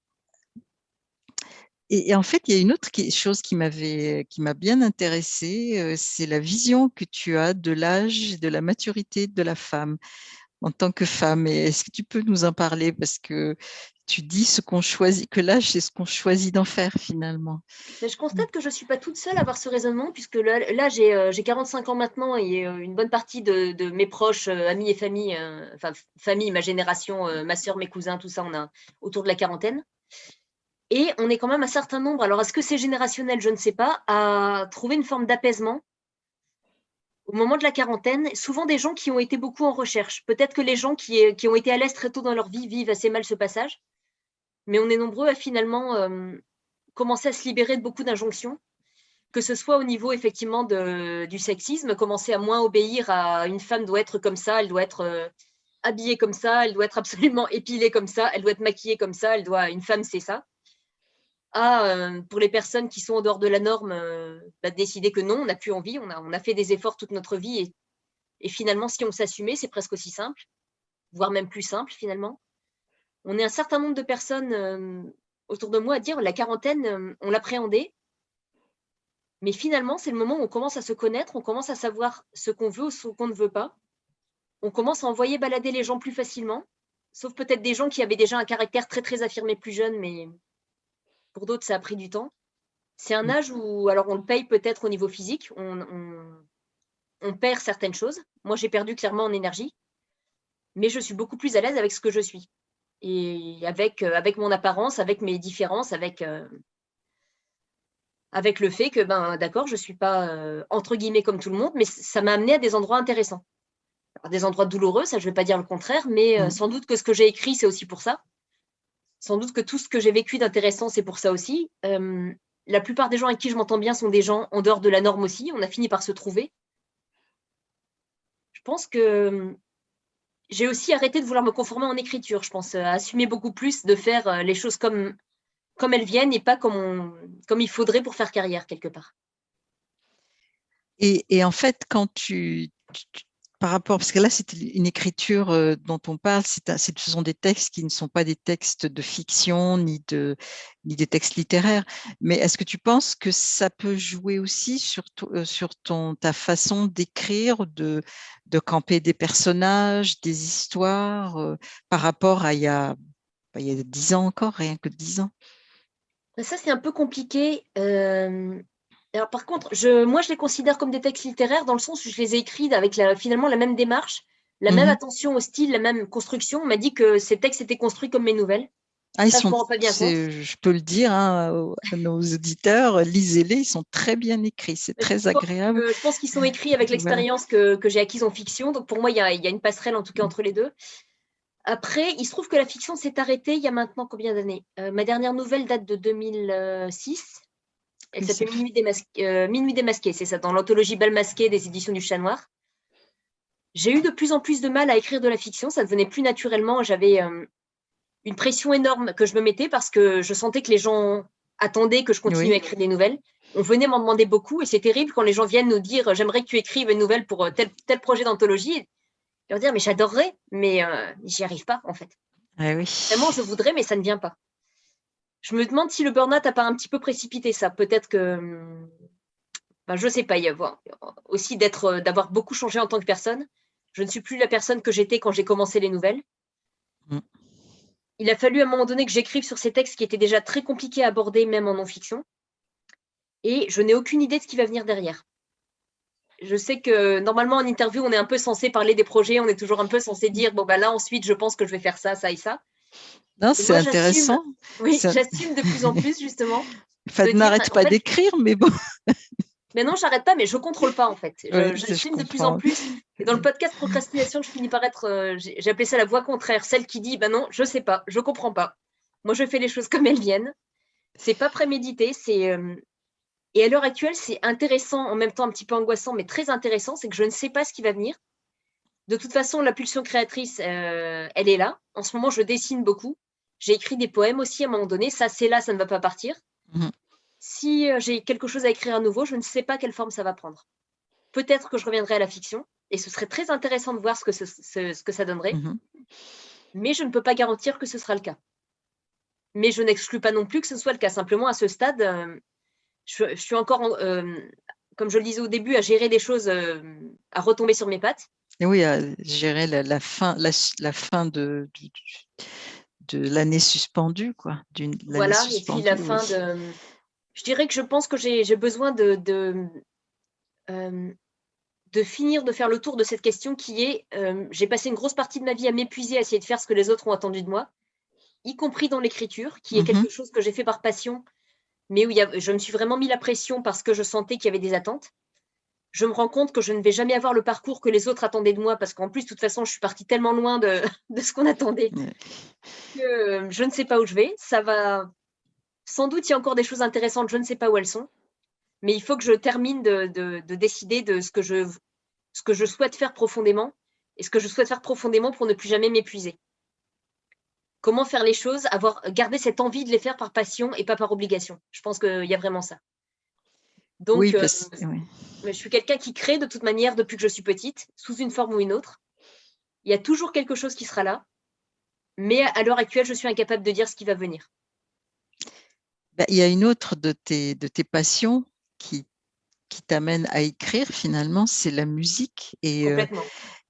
et, en fait, il y a une autre chose qui m'avait, qui m'a bien intéressée, euh, c'est la vision que tu as de l'âge et de la maturité de la femme en tant que femme. Est-ce que tu peux nous en parler? Parce que tu dis ce qu'on choisit, que l'âge, c'est ce qu'on choisit d'en faire finalement. je constate que je ne suis pas toute seule à avoir ce raisonnement, puisque là, j'ai 45 euh, ans maintenant et euh, une bonne partie de, mes proches, amis et famille, enfin famille, ma génération, ma soeur, mes cousins, tout ça, on a autour de la quarantaine. Et on est quand même un certain nombre, alors est-ce que c'est générationnel, je ne sais pas, à trouver une forme d'apaisement au moment de la quarantaine, souvent des gens qui ont été beaucoup en recherche. Peut-être que les gens qui, ont été à l'aise très tôt dans leur vie vivent assez mal ce passage, mais on est nombreux à finalement euh, commencer à se libérer de beaucoup d'injonctions, que ce soit au niveau effectivement du sexisme, commencer à moins obéir à une femme doit être comme ça, elle doit être euh, habillée comme ça, elle doit être absolument épilée comme ça, elle doit être maquillée comme ça, elle doit, une femme c'est ça à, euh, pour les personnes qui sont en dehors de la norme, euh, bah, décider que non, on n'a plus envie, on a, fait des efforts toute notre vie et, et finalement, si on s'assumait, c'est presque aussi simple, voire même plus simple finalement. On est un certain nombre de personnes euh, autour de moi à dire la quarantaine, on l'appréhendait, mais finalement, c'est le moment où on commence à se connaître, on commence à savoir ce qu'on veut ou ce qu'on ne veut pas. On commence à envoyer balader les gens plus facilement, sauf peut-être des gens qui avaient déjà un caractère très très affirmé plus jeune, mais pour d'autres, ça a pris du temps. C'est un mmh. âge où, alors on le paye peut-être au niveau physique, on, perd certaines choses. Moi, j'ai perdu clairement en énergie, mais je suis beaucoup plus à l'aise avec ce que je suis. Et avec, euh, avec mon apparence, avec mes différences, avec, euh, avec le fait que, ben, d'accord, je ne suis pas euh, entre guillemets comme tout le monde, mais ça m'a amené à des endroits intéressants. des endroits douloureux, ça je ne vais pas dire le contraire, mais mmh. sans doute que ce que j'ai écrit, c'est aussi pour ça sans doute que tout ce que j'ai vécu d'intéressant, c'est pour ça aussi. Euh, la plupart des gens avec qui je m'entends bien sont des gens en dehors de la norme aussi. On a fini par se trouver. Je pense que euh, j'ai aussi arrêté de vouloir me conformer en écriture. Je pense à assumer beaucoup plus de faire euh, les choses comme, comme elles viennent et pas comme, comme il faudrait pour faire carrière quelque part. Et en fait, quand tu, par rapport, parce que là, c'est une écriture euh, dont on parle, ce sont des textes qui ne sont pas des textes de fiction ni, de, ni des textes littéraires. Mais est-ce que tu penses que ça peut jouer aussi sur, euh, sur ton, ta façon d'écrire, de, de camper des personnages, des histoires, euh, par rapport à il y a, bah, il y a 10 ans encore, rien que 10 ans? Ça, c'est un peu compliqué. Alors, par contre, je, moi, je les considère comme des textes littéraires dans le sens où je les ai écrits avec finalement la même démarche, la même mhm. attention au style, la même construction. On m'a dit que ces textes étaient construits comme mes nouvelles. Ah, ils sont, je, peux le dire hein, à nos auditeurs, lisez-les, ils sont très bien écrits, c'est très agréable. je pense qu'ils sont écrits avec l'expérience que, j'ai acquise en fiction, donc pour moi, il y, a, une passerelle en tout cas entre les deux. Après, il se trouve que la fiction s'est arrêtée il y a maintenant combien d'années? Euh, Ma dernière nouvelle date de 2006. Elle s'appelle euh, Minuit démasqué, c'est ça, dans l'anthologie Bal masqué des éditions du Chat Noir. J'ai eu de plus en plus de mal à écrire de la fiction, ça devenait plus naturellement. J'avais euh, une pression énorme que je me mettais parce que je sentais que les gens attendaient que je continue à écrire des nouvelles. On venait m'en demander beaucoup et c'est terrible quand les gens viennent nous dire j'aimerais que tu écrives une nouvelle pour euh, tel, tel projet d'anthologie. Et leur dire mais j'adorerais, mais j'y arrive pas en fait. Ah oui. Vraiment, je voudrais, mais ça ne vient pas je me demande si le burn-out n'a pas un petit peu précipité ça. Peut-être que, ben, je ne sais pas, il y a aussi d'être, d'avoir beaucoup changé en tant que personne. Je ne suis plus la personne que j'étais quand j'ai commencé les nouvelles. Mm. Il a fallu à un moment donné que j'écrive sur ces textes qui étaient déjà très compliqués à aborder, même en non-fiction. et je n'ai aucune idée de ce qui va venir derrière. Je sais que normalement en interview, on est un peu censé parler des projets, on est toujours un peu censé dire bon bah là ensuite je pense que je vais faire ça, ça et ça. Non, c'est intéressant. Oui, j'assume de plus en plus justement. Enfin, n'arrête pas d'écrire, mais bon. Mais non, j'arrête pas, mais je contrôle pas en fait. J'assume de plus en plus. Et dans le podcast procrastination, je finis par être, euh, j'ai appelé ça la voix contraire, celle qui dit, ben non, je sais pas, je comprends pas. Moi, je fais les choses comme elles viennent. C'est pas prémédité, c'est. Euh, et à l'heure actuelle, c'est intéressant, en même temps un petit peu angoissant, mais très intéressant, c'est que je ne sais pas ce qui va venir. De toute façon, la pulsion créatrice, euh, elle est là. En ce moment, je dessine beaucoup. J'ai écrit des poèmes aussi à un moment donné. Ça, c'est là, ça ne va pas partir. Mmh si euh, j'ai quelque chose à écrire à nouveau, je ne sais pas quelle forme ça va prendre. Peut-être que je reviendrai à la fiction, et ce serait très intéressant de voir ce que, ce, que ça donnerait, mmh mais je ne peux pas garantir que ce sera le cas. Mais je n'exclus pas non plus que ce soit le cas. Simplement, à ce stade, euh, je, suis encore, euh, comme je le disais au début, à gérer des choses, à retomber sur mes pattes. Et oui, à gérer la, fin, la, fin de, de, l'année suspendue, quoi. Voilà, et puis la fin de je dirais que je pense que j'ai besoin de, euh, de, finir de faire le tour de cette question qui est, euh, j'ai passé une grosse partie de ma vie à m'épuiser, à essayer de faire ce que les autres ont attendu de moi, y compris dans l'écriture, qui est mmh quelque chose que j'ai fait par passion, mais où je me suis vraiment mis la pression parce que je sentais qu'il y avait des attentes. Je me rends compte que je ne vais jamais avoir le parcours que les autres attendaient de moi, parce qu'en plus, de toute façon, je suis partie tellement loin de, de ce qu'on attendait que euh, je ne sais pas où je vais. Ça va sans doute, il y a encore des choses intéressantes, je ne sais pas où elles sont, mais il faut que je termine de, décider de ce que, je, ce que je souhaite faire profondément et ce que je souhaite faire profondément pour ne plus jamais m'épuiser. Comment faire les choses, avoir garder cette envie de les faire par passion et pas par obligation. Je pense qu'il y a vraiment ça. Donc, oui, euh, je suis quelqu'un qui crée de toute manière depuis que je suis petite, sous une forme ou une autre. Il y a toujours quelque chose qui sera là, mais à l'heure actuelle, je suis incapable de dire ce qui va venir. Bah, il y a une autre de tes, de tes passions qui, qui t'amène à écrire finalement, c'est la musique. Et, euh,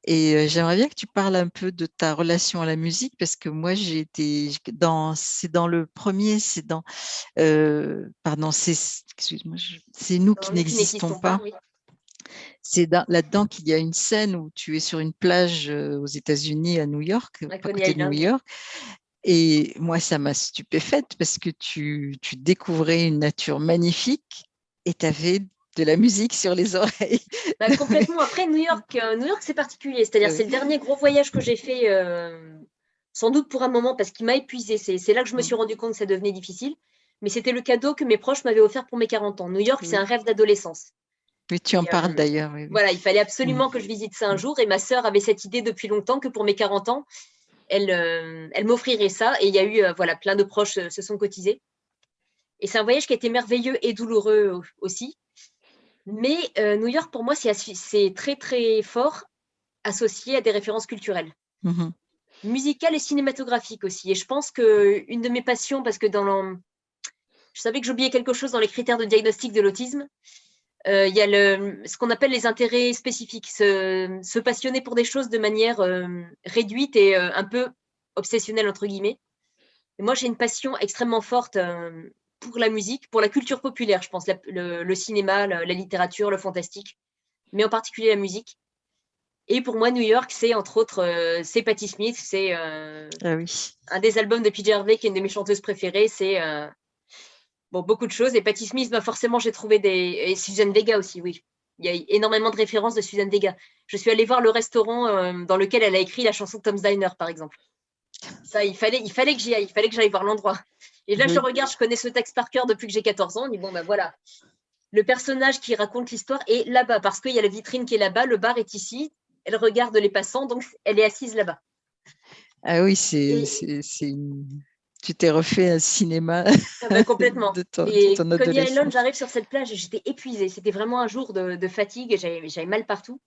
et j'aimerais bien que tu parles un peu de ta relation à la musique parce que moi j'ai été dans, c'est dans le premier, c'est dans, euh, pardon, c'est, excuse-moi, c'est nous qui n'existons pas. C'est là-dedans qu'il y a une scène où tu es sur une plage aux États-Unis, à New York, à côté de New York, et moi, ça m'a stupéfaite parce que tu, découvrais une nature magnifique et tu avais de la musique sur les oreilles. Bah, complètement. Après, New York, euh, New York c'est particulier. C'est-à-dire c'est le dernier gros voyage que j'ai fait, euh, sans doute pour un moment, parce qu'il m'a épuisé. C'est là que je me mmh. suis rendu compte que ça devenait difficile. Mais c'était le cadeau que mes proches m'avaient offert pour mes 40 ans. New York, c'est mmh. un rêve d'adolescence. Oui, tu en parles euh, d'ailleurs. Voilà, il fallait absolument mmh. que je visite ça un jour. Et ma sœur avait cette idée depuis longtemps que pour mes 40 ans, euh, elle, m'offrirait ça. Et il y a eu, voilà, plein de proches se sont cotisés. Et c'est un voyage qui a été merveilleux et douloureux aussi. Mais New York, pour moi, c'est très, très fort associé à des références culturelles. Mmh musicales et cinématographiques aussi. Et je pense qu'une de mes passions, parce que dans le... je savais que j'oubliais quelque chose dans les critères de diagnostic de l'autisme, euh, il y a le, ce qu'on appelle les intérêts spécifiques, se, passionner pour des choses de manière euh, réduite et euh, un peu obsessionnelle, entre guillemets. Et moi, j'ai une passion extrêmement forte pour la musique, pour la culture populaire, je pense, le, cinéma, la, littérature, le fantastique, mais en particulier la musique. Et pour moi, New York, c'est entre autres, c'est Patti Smith, c'est ah un des albums de PJ Harvey qui est une de mes chanteuses préférées, c'est bon, beaucoup de choses. Et Patti Smith, bah, forcément, j'ai trouvé des. Et Suzanne Vega aussi, oui. Il y a énormément de références de Suzanne Vega. Je suis allée voir le restaurant euh, dans lequel elle a écrit la chanson Tom's Diner, par exemple. Ça, il fallait, il fallait que j'y aille, il fallait que j'aille voir l'endroit. Et là, je regarde, je connais ce texte par cœur depuis que j'ai 14 ans. On dit, bon, ben voilà, le personnage qui raconte l'histoire est là-bas, parce qu'il y a la vitrine qui est là-bas, le bar est ici, elle regarde les passants, donc elle est assise là-bas. Ah oui, c'est une tu t'es refait un cinéma ah bah, complètement. de ton, et Coney Island, j'arrive sur cette plage et j'étais épuisée. C'était vraiment un jour de, fatigue et j'avais mal partout.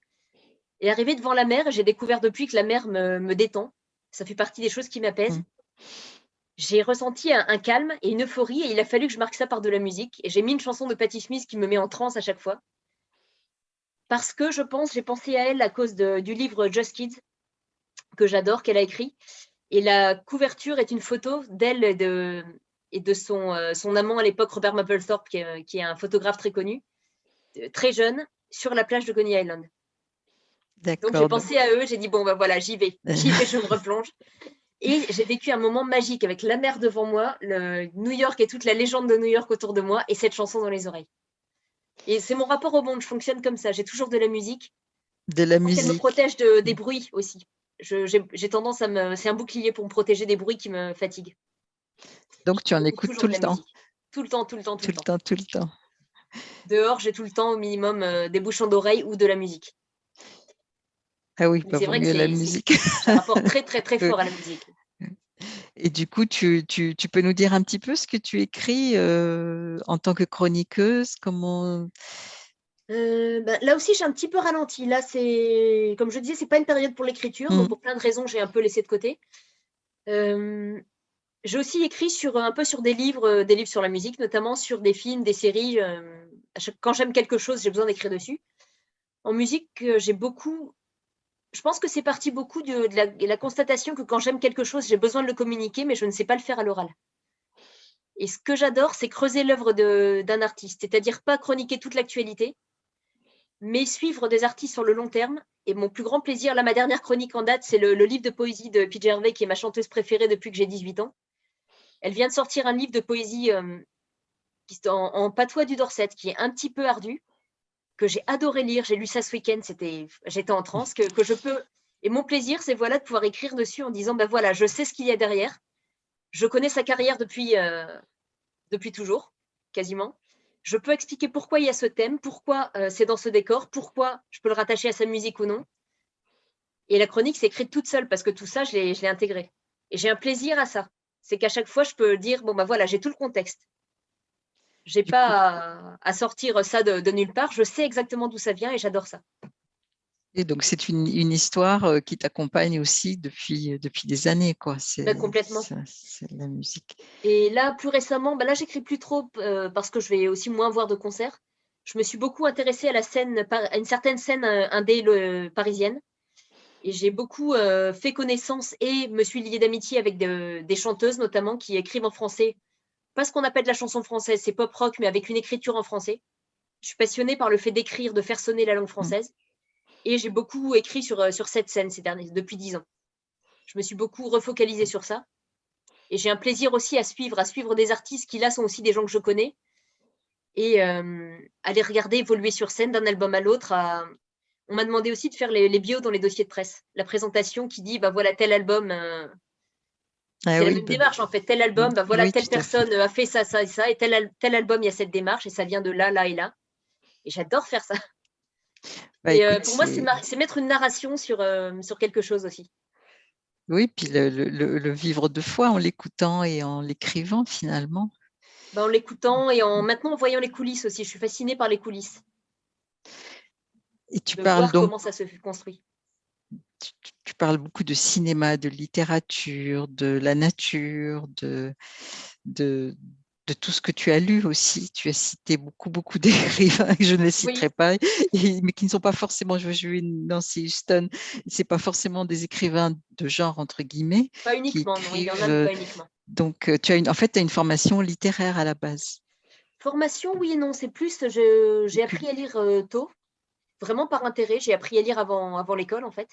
Et arrivé devant la mer, j'ai découvert depuis que la mer me, détend. Ça fait partie des choses qui m'apaisent. Mmh. J'ai ressenti un, calme et une euphorie et il a fallu que je marque ça par de la musique. Et j'ai mis une chanson de Patti Smith qui me met en transe à chaque fois. Parce que je pense, j'ai pensé à elle à cause du livre Just Kids, que j'adore, qu'elle a écrit. Et la couverture est une photo d'elle, de, et de son, son amant à l'époque, Robert Mapplethorpe, qui est, qui est, un photographe très connu, très jeune, sur la plage de Coney Island. Donc j'ai pensé à eux, j'ai dit bon ben voilà, j'y vais, j'y vais, je me replonge. Et j'ai vécu un moment magique avec la mer devant moi, le New York et toute la légende de New York autour de moi et cette chanson dans les oreilles. Et c'est mon rapport au monde, je fonctionne comme ça, j'ai toujours de la musique. De la musique. Elle me protège de, des bruits aussi. J'ai tendance à me... C'est un bouclier pour me protéger des bruits qui me fatiguent. Donc tu en écoutes tout le temps Tout le temps, tout le temps, tout, le temps. Tout le temps, Dehors, j'ai tout le temps au minimum euh, des bouchons d'oreilles ou de la musique. Ah oui, pas vrai que la musique. un rapport très, très, très fort à la musique. Et du coup, tu, tu, tu, peux nous dire un petit peu ce que tu écris euh, en tant que chroniqueuse comment... Euh, bah, là aussi, j'ai un petit peu ralenti. Là, c'est comme je disais, c'est pas une période pour l'écriture. Mmh. pour plein de raisons, j'ai un peu laissé de côté. Euh, j'ai aussi écrit sur un peu sur des livres, des livres sur la musique, notamment sur des films, des séries. quand j'aime quelque chose, j'ai besoin d'écrire dessus. En musique, j'ai beaucoup je pense que c'est parti beaucoup de, la, constatation que quand j'aime quelque chose, j'ai besoin de le communiquer, mais je ne sais pas le faire à l'oral. Et ce que j'adore, c'est creuser l'œuvre d'un artiste, c'est-à-dire pas chroniquer toute l'actualité, mais suivre des artistes sur le long terme. Et mon plus grand plaisir, là, ma dernière chronique en date, c'est le, livre de poésie de PJ Hervé, qui est ma chanteuse préférée depuis que j'ai 18 ans. Elle vient de sortir un livre de poésie euh, en patois du Dorset, qui est un petit peu ardu, que j'ai adoré lire. J'ai lu ça ce week-end, j'étais en transe, que, je peux. Et mon plaisir, c'est voilà de pouvoir écrire dessus en disant ben voilà, je sais ce qu'il y a derrière. Je connais sa carrière depuis, euh, depuis toujours, quasiment. Je peux expliquer pourquoi il y a ce thème, pourquoi euh, c'est dans ce décor, pourquoi je peux le rattacher à sa musique ou non. Et la chronique s'est écrite toute seule parce que tout ça, je l'ai intégré. Et j'ai un plaisir à ça. C'est qu'à chaque fois, je peux dire bon ben voilà, j'ai tout le contexte. J'ai pas à, sortir ça de, nulle part. Je sais exactement d'où ça vient et j'adore ça. Et donc, c'est une, histoire euh, qui t'accompagne aussi depuis, euh, depuis des années. quoi. Bah, complètement. C'est la musique. Et là, plus récemment, bah là, j'écris plus trop euh, parce que je vais aussi moins voir de concerts. Je me suis beaucoup intéressée à la scène, à une certaine scène indé parisienne. Et j'ai beaucoup fait connaissance et me suis liée d'amitié avec des chanteuses, notamment, qui écrivent en français pas ce qu'on appelle la chanson française, c'est pop rock, mais avec une écriture en français. Je suis passionnée par le fait d'écrire, de faire sonner la langue française. Et j'ai beaucoup écrit sur, euh, sur cette scène ces derniers, depuis dix ans. Je me suis beaucoup refocalisée sur ça. Et j'ai un plaisir aussi à suivre, à suivre des artistes qui là sont aussi des gens que je connais. Et euh, à les regarder évoluer sur scène d'un album à l'autre. On m'a demandé aussi de faire les, les, bios dans les dossiers de presse. La présentation qui dit, bah voilà, tel album, euh, ah c'est la même bah, démarche en fait. Tel album, bah, voilà, telle personne a fait ça, ça et ça, et tel, tel, album, il y a cette démarche et ça vient de là, là et là. Et j'adore faire ça. Bah, et euh, pour moi, c'est mettre une narration sur, euh, sur quelque chose aussi. Oui, puis le, le, vivre de foi en l'écoutant et en l'écrivant finalement. en l'écoutant et en maintenant en voyant les coulisses aussi. Je suis fascinée par les coulisses. Et tu parles donc. Comment ça se construit tu, parles beaucoup de cinéma, de littérature, de la nature, de, de, de tout ce que tu as lu aussi. Tu as cité beaucoup, beaucoup d'écrivains que je ne les citerai pas, mais qui ne sont pas forcément, je veux Nancy Houston, ce pas forcément des écrivains de genre, entre guillemets. Pas uniquement, non, il y en a pas uniquement. Donc, euh, tu as une, en fait, tu as une formation littéraire à la base. Formation, oui et non. C'est plus, j'ai appris à lire euh, tôt vraiment par intérêt. J'ai appris à lire avant, avant l'école, en fait.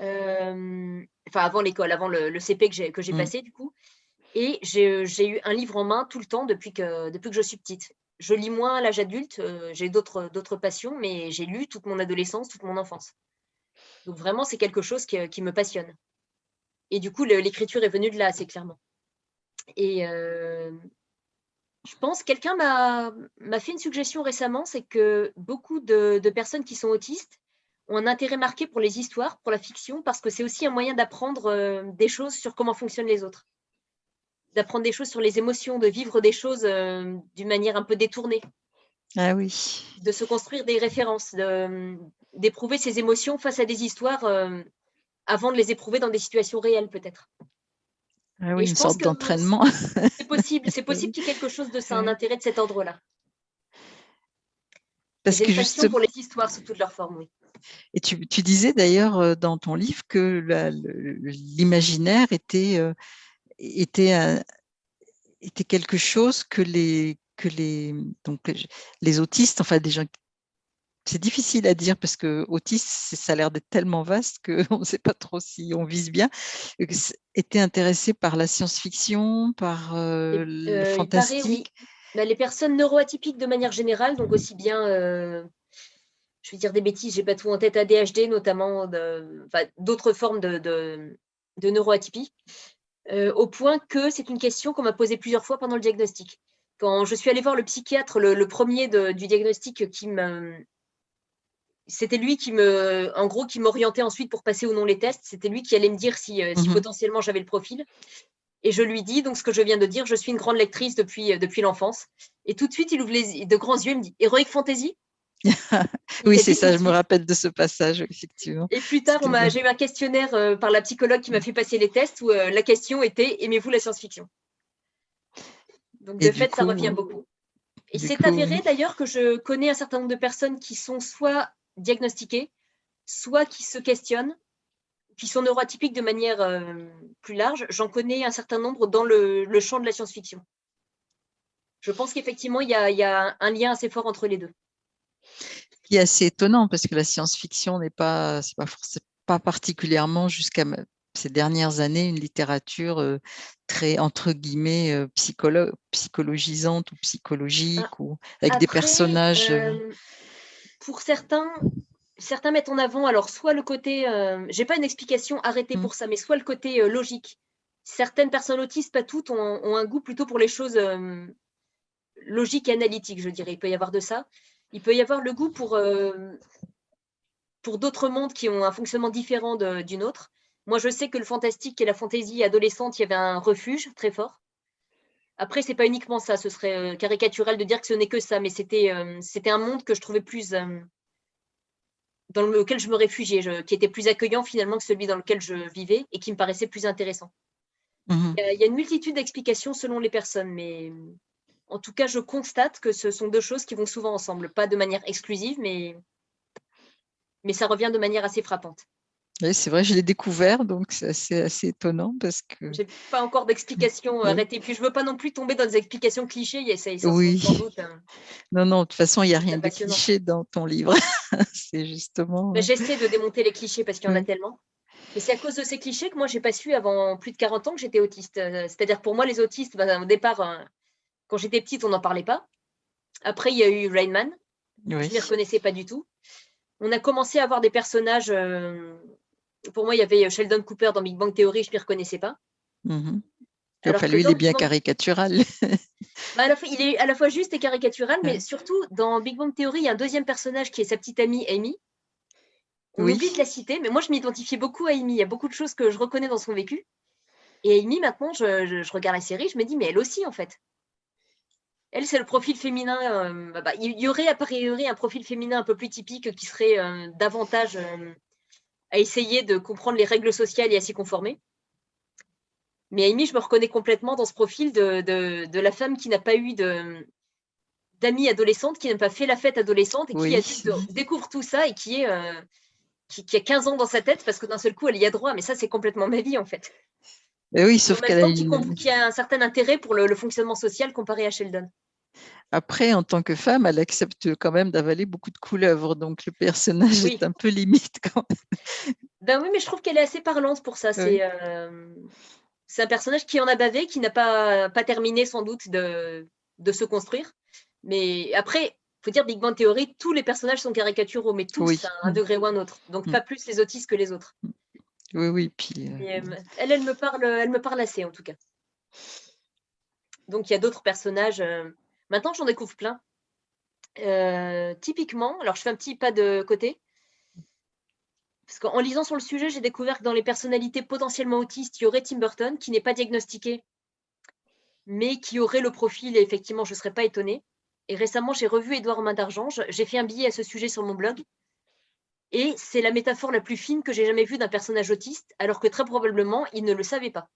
Euh, enfin, avant l'école, avant le, CP que j'ai, que j'ai mmh. passé, du coup. Et j'ai, eu un livre en main tout le temps depuis que, depuis que je suis petite. Je lis moins à l'âge adulte, euh, j'ai d'autres, d'autres passions, mais j'ai lu toute mon adolescence, toute mon enfance. Donc vraiment, c'est quelque chose qui, qui me passionne. Et du coup, l'écriture est venue de là, assez clairement. Et, euh, je pense, quelqu'un m'a fait une suggestion récemment, c'est que beaucoup de, personnes qui sont autistes ont un intérêt marqué pour les histoires, pour la fiction, parce que c'est aussi un moyen d'apprendre euh, des choses sur comment fonctionnent les autres. D'apprendre des choses sur les émotions, de vivre des choses euh, d'une manière un peu détournée. Ah oui. De se construire des références, d'éprouver ses émotions face à des histoires euh, avant de les éprouver dans des situations réelles peut-être. Ah oui, une sorte d'entraînement. C'est possible, c'est possible qu'il y ait quelque chose de ça, un intérêt de cet ordre-là. Parce que juste pour les histoires sous toutes leurs formes, oui. Et tu, tu disais d'ailleurs euh, dans ton livre que l'imaginaire était, euh, était était quelque chose que les, que les, donc, les autistes, enfin des gens c'est difficile à dire parce que autiste, ça a l'air d'être tellement vaste qu'on ne sait pas trop si on vise bien. Était intéressé par la science-fiction, par euh, le euh, fantastique? Bah, Les personnes neuroatypiques de manière générale, donc aussi bien, euh, je vais dire des bêtises, j'ai pas tout en tête, ADHD notamment, d'autres formes de, de, de neuroatypie, au point que c'est une question qu'on m'a posée plusieurs fois pendant le diagnostic. Quand je suis allée voir le psychiatre, le, premier du diagnostic qui me c'était lui qui me, en gros, qui m'orientait ensuite pour passer ou non les tests. C'était lui qui allait me dire si, euh, mhm. potentiellement j'avais le profil. Et je lui dis donc ce que je viens de dire. Je suis une grande lectrice depuis, euh, depuis l'enfance. Et tout de suite, il ouvre les, de grands yeux. Il me dit Heroic Fantasy? Oui, c'est ça, je me rappelle de ce passage, effectivement. Et plus tard, j'ai eu un questionnaire euh, par la psychologue qui m'a fait passer les tests où la question était Aimez-vous la science-fiction? Donc, de fait, ça revient beaucoup. Et c'est avéré d'ailleurs que je connais un certain nombre de personnes qui sont soit diagnostiqués, soit qui se questionnent, qui sont neuroatypiques de manière euh, plus large. J'en connais un certain nombre dans le, champ de la science-fiction. Je pense qu'effectivement, il, y a un lien assez fort entre les deux. Qui est assez étonnant parce que la science-fiction n'est pas, pas, pas particulièrement jusqu'à ces dernières années une littérature euh, très entre guillemets euh, psychologisante ou psychologique ah, ou avec des personnages pour certains, certains mettent en avant, alors soit le côté, euh, j'ai pas une explication arrêtée mm. pour ça, mais soit le côté euh, logique. Certaines personnes autistes, pas toutes, ont, un goût plutôt pour les choses euh, logiques et analytiques, je dirais. Il peut y avoir de ça. Il peut y avoir le goût pour, pour d'autres mondes qui ont un fonctionnement différent d'une autre. Moi, je sais que le fantastique et la fantaisie adolescente, il y avait un refuge très fort. Après, c'est pas uniquement ça, ce serait euh, caricatural de dire que ce n'est que ça, mais c'était euh, un monde que je trouvais plus euh, dans lequel je me réfugiais, qui était plus accueillant finalement que celui dans lequel je vivais et qui me paraissait plus intéressant. Mmh il y a une multitude d'explications selon les personnes, mais en tout cas, je constate que ce sont deux choses qui vont souvent ensemble, pas de manière exclusive, mais, mais ça revient de manière assez frappante. Oui, c'est vrai, je l'ai découvert, donc c'est assez, étonnant parce que... J'ai pas encore d'explication arrêtée. Puis je veux pas non plus tomber dans des explications clichés. Il ça, oui. sans doute. Hein. Non, non, de toute façon, il n'y a rien de cliché dans ton livre. c'est justement... J'essaie de démonter les clichés parce qu'il y en a tellement. Et c'est à cause de ces clichés que moi, j'ai pas su avant plus de 40 ans que j'étais autiste. Euh, c'est-à-dire pour moi, les autistes, bah, au départ, euh, quand j'étais petite, on n'en parlait pas. Après, il y a eu Rainman. Je ne les reconnaissais pas du tout. On a commencé à avoir des personnages... Euh, pour moi, il y avait euh, Sheldon Cooper dans Big Bang Theory, je ne m'y reconnaissais pas. Enfin, lui, il est bien caricatural. Bah, il est à la fois juste et caricatural, mais surtout, dans Big Bang Theory, il y a un deuxième personnage qui est sa petite amie Amy. On oublie de la citer, mais moi, je m'identifiais beaucoup à Amy. Il y a beaucoup de choses que je reconnais dans son vécu. Et Amy, maintenant, je, regarde la série, je me dis, mais elle aussi, en fait. Elle, c'est le profil féminin. Euh, bah, bah, il y aurait a priori un profil féminin un peu plus typique qui serait euh, davantage à essayer de comprendre les règles sociales et à s'y conformer. Mais Amy, je me reconnais complètement dans ce profil de, de, la femme qui n'a pas eu d'amis adolescentes, qui n'a pas fait la fête adolescente et qui découvre tout ça et qui, est, euh, qui, a 15 ans dans sa tête parce que d'un seul coup, elle y a droit. Mais ça, c'est complètement ma vie, en fait. Et oui, sauf qu'elle a, qui, a un certain intérêt pour le fonctionnement social comparé à Sheldon. Après, en tant que femme, elle accepte quand même d'avaler beaucoup de couleuvres, donc le personnage est un peu limite quand même. Ben oui, mais je trouve qu'elle est assez parlante pour ça. Euh, c'est un personnage qui en a bavé, qui n'a pas, pas terminé sans doute de, de se construire. Mais après, il faut dire Big Bang Theory, tous les personnages sont caricaturaux, mais tous à un degré ou un autre. Donc mm. pas plus les autistes que les autres. Oui, oui. Puis, euh, euh, elle, elle me, parle, elle me parle assez en tout cas. Donc il y a d'autres personnages. Maintenant, j'en découvre plein. Euh, typiquement, alors je fais un petit pas de côté, parce qu'en lisant sur le sujet, j'ai découvert que dans les personnalités potentiellement autistes, il y aurait Tim Burton, qui n'est pas diagnostiqué, mais qui aurait le profil, et effectivement, je ne serais pas étonnée. Et récemment, j'ai revu Édouard Main d'Argent, j'ai fait un billet à ce sujet sur mon blog, et c'est la métaphore la plus fine que j'ai jamais vue d'un personnage autiste, alors que très probablement, il ne le savait pas.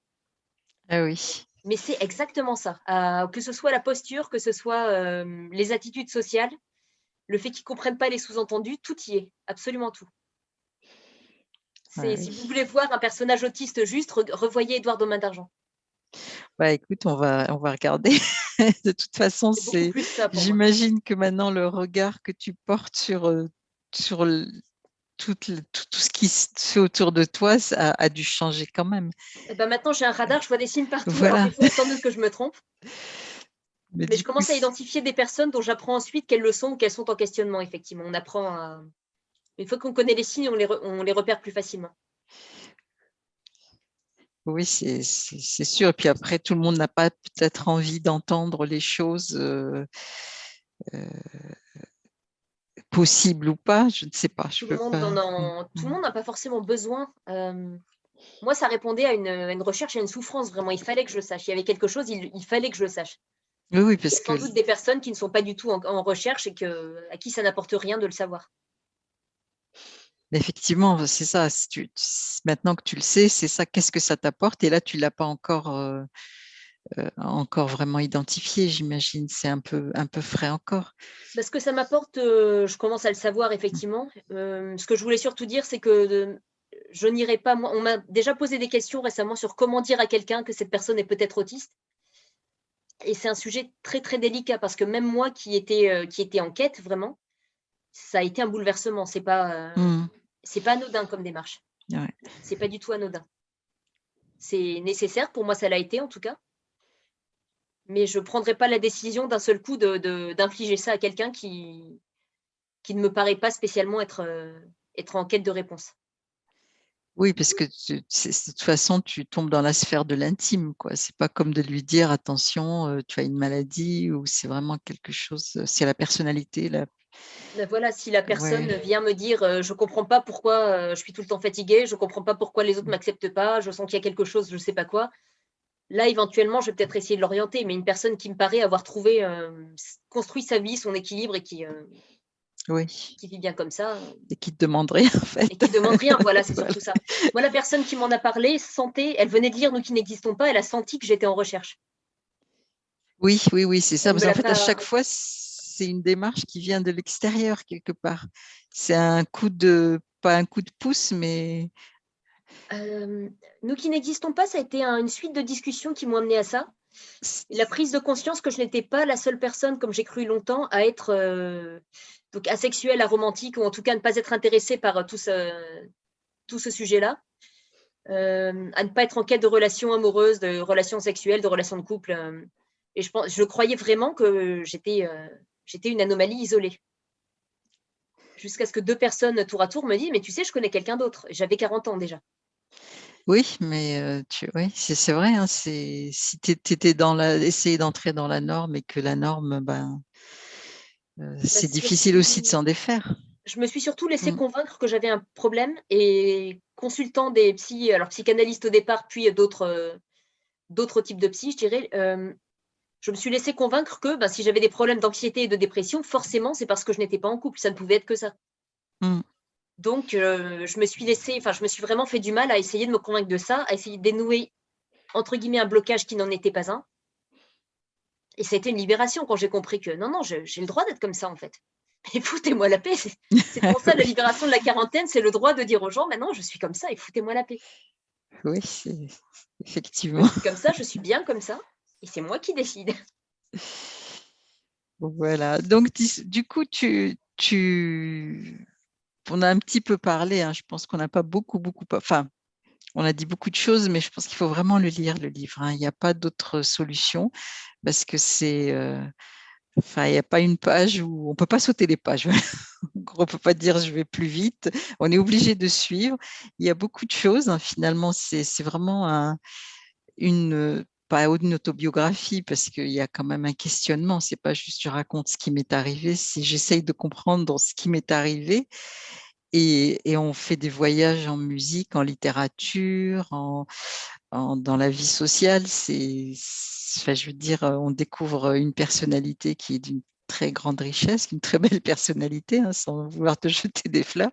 Ah oui. Mais c'est exactement ça. Euh, que ce soit la posture, que ce soit euh, les attitudes sociales, le fait qu'ils ne comprennent pas les sous-entendus, tout y est, absolument tout. Si vous voulez voir un personnage autiste juste, revoyez Édouard Domain d'Argent. Bah, écoute, on va, on va regarder. de toute façon, c'est, j'imagine que maintenant le regard que tu portes sur, euh, sur tout, tout, ce qui se fait autour de toi ça a, dû changer quand même. Et eh ben maintenant, j'ai un radar, je vois des signes partout. Voilà. il faut attendre que je me trompe. Mais, je commence à identifier des personnes dont j'apprends ensuite quelles le sont ou qu'elles sont en questionnement, effectivement. On apprend à... Une fois qu'on connaît les signes, on les, on les repère plus facilement. Oui, c'est sûr. Et puis après, tout le monde n'a pas peut-être envie d'entendre les choses euh, euh, possibles ou pas. Je ne sais pas. tout, le monde n'a pas forcément besoin. Euh, moi, ça répondait à une, recherche, à une souffrance, vraiment. Il fallait que je le sache. Il y avait quelque chose, il, fallait que je le sache. Oui, oui, parce Il y a sans doute des personnes qui ne sont pas du tout en, recherche et que, à qui ça n'apporte rien de le savoir. Effectivement, c'est ça. maintenant que tu le sais, c'est ça. Qu'est-ce que ça t'apporte? Et là, tu l'as pas encore, euh, encore vraiment identifié, j'imagine. C'est un peu, un peu frais encore. Ce que ça m'apporte, euh, je commence à le savoir effectivement. ce que je voulais surtout dire, c'est que je n'irai pas. On m'a déjà posé des questions récemment sur comment dire à quelqu'un que cette personne est peut-être autiste. Et c'est un sujet très très délicat parce que même moi qui étais, qui était en quête vraiment, ça a été un bouleversement. C'est pas. Mmh c'est pas anodin comme démarche. Ouais. C'est pas du tout anodin. C'est nécessaire, pour moi ça l'a été en tout cas. Mais je ne prendrai pas la décision d'un seul coup d'infliger ça à quelqu'un qui, qui ne me paraît pas spécialement être, euh, être en quête de réponse. Oui, parce que de toute façon, tu tombes dans la sphère de l'intime. Ce n'est pas comme de lui dire, attention, euh, tu as une maladie, ou c'est vraiment quelque chose, c'est la personnalité, la voilà, si la personne vient me dire euh, je ne comprends pas pourquoi je suis tout le temps fatiguée, je ne comprends pas pourquoi les autres ne mmh. m'acceptent pas, je sens qu'il y a quelque chose, je ne sais pas quoi. Là, éventuellement, je vais peut-être essayer de l'orienter, mais une personne qui me paraît avoir trouvé, euh, construit sa vie, son équilibre et qui, oui. qui vit bien comme ça. Et qui ne demande rien, en fait. Et qui ne demande rien, voilà, c'est surtout ça. Moi, la personne qui m'en a parlé sentait, elle venait de lire Nous qui n'existons pas, elle a senti que j'étais en recherche. Oui, oui, oui, c'est ça. Parce qu'en fait, à chaque fois, c'est une démarche qui vient de l'extérieur quelque part. C'est un coup de, pas un coup de pouce, mais... Euh, nous qui n'existons pas, ça a été une suite de discussions qui m'ont amené à ça. La prise de conscience que je n'étais pas la seule personne, comme j'ai cru longtemps, à être euh, donc asexuelle, aromantique, ou en tout cas ne pas être intéressée par tout ce, tout ce sujet-là. Euh, à ne pas être en quête de relations amoureuses, de relations sexuelles, de relations de couple. et je, pense, je croyais vraiment que j'étais j'étais une anomalie isolée. Jusqu'à ce que deux personnes tour à tour me disent, mais tu sais, je connais quelqu'un d'autre. J'avais 40 ans déjà. Oui, mais tu, oui, c'est vrai. Hein, si tu étais dans la, essayer d'entrer dans la norme et que la norme, ben, bah, c'est difficile aussi de s'en défaire. Je me suis surtout laissé mmh. convaincre que j'avais un problème et consultant des psy, alors psychanalystes au départ, puis d'autres d'autres types de psy, je dirais, je me suis laissé convaincre que ben, si j'avais des problèmes d'anxiété et de dépression, forcément, c'est parce que je n'étais pas en couple. Ça ne pouvait être que ça. Mmh. Donc, euh, je me suis laissé, enfin, je me suis vraiment fait du mal à essayer de me convaincre de ça, à essayer de dénouer, entre guillemets, un blocage qui n'en était pas un. Et ça a été une libération quand j'ai compris que non, non, j'ai le droit d'être comme ça, en fait. Et foutez-moi la paix. C'est pour ça la libération de la quarantaine, c'est le droit de dire aux gens, maintenant, je suis comme ça et foutez-moi la paix. Oui, effectivement. comme ça, je suis bien comme ça et c'est moi qui décide. Voilà, donc du coup, tu, tu... on a un petit peu parlé, hein. je pense qu'on n'a pas beaucoup, beaucoup, enfin, on a dit beaucoup de choses, mais je pense qu'il faut vraiment le lire, le livre. Hein. Il n'y a pas d'autre solution parce que c'est... Euh, enfin, il n'y a pas une page où on ne peut pas sauter les pages. on ne peut pas dire je vais plus vite. On est obligé de suivre. Il y a beaucoup de choses. Hein. Finalement, c'est vraiment un, une pas une autobiographie parce qu'il y a quand même un questionnement. C'est pas juste je raconte ce qui m'est arrivé, si j'essaye de comprendre ce qui m'est arrivé. Et, on fait des voyages en musique, en littérature, en, dans la vie sociale. C'est, je veux dire, on découvre une personnalité qui est d'une très grande richesse, une très belle personnalité, hein, sans vouloir te jeter des fleurs.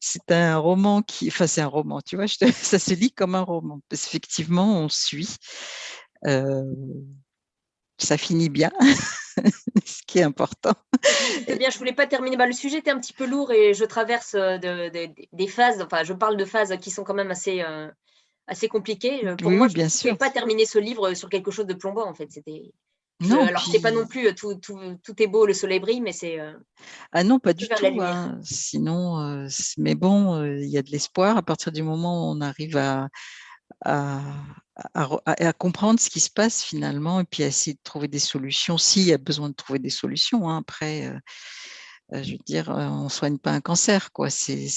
C'est un roman qui, enfin c'est un roman, tu vois, ça se lit comme un roman. Parce qu'effectivement, on suit ça finit bien, ce qui est important. Eh bien, je voulais pas terminer. Bah, le sujet était un petit peu lourd et je traverse de, des phases, enfin, je parle de phases qui sont quand même assez, assez compliqué. Pour moi, je ne pouvais pas terminer ce livre sur quelque chose de plombant, en fait. C'était non, alors c'est pas non plus tout, tout, tout, est beau, le soleil brille, mais c'est. ah non, pas du tout. Hein. Sinon, mais bon, il y a de l'espoir à partir du moment où on arrive à, à, à, comprendre ce qui se passe finalement et puis à essayer de trouver des solutions s'il y a besoin de trouver des solutions. Hein. Après, je veux dire, on ne soigne pas un cancer, quoi. C'est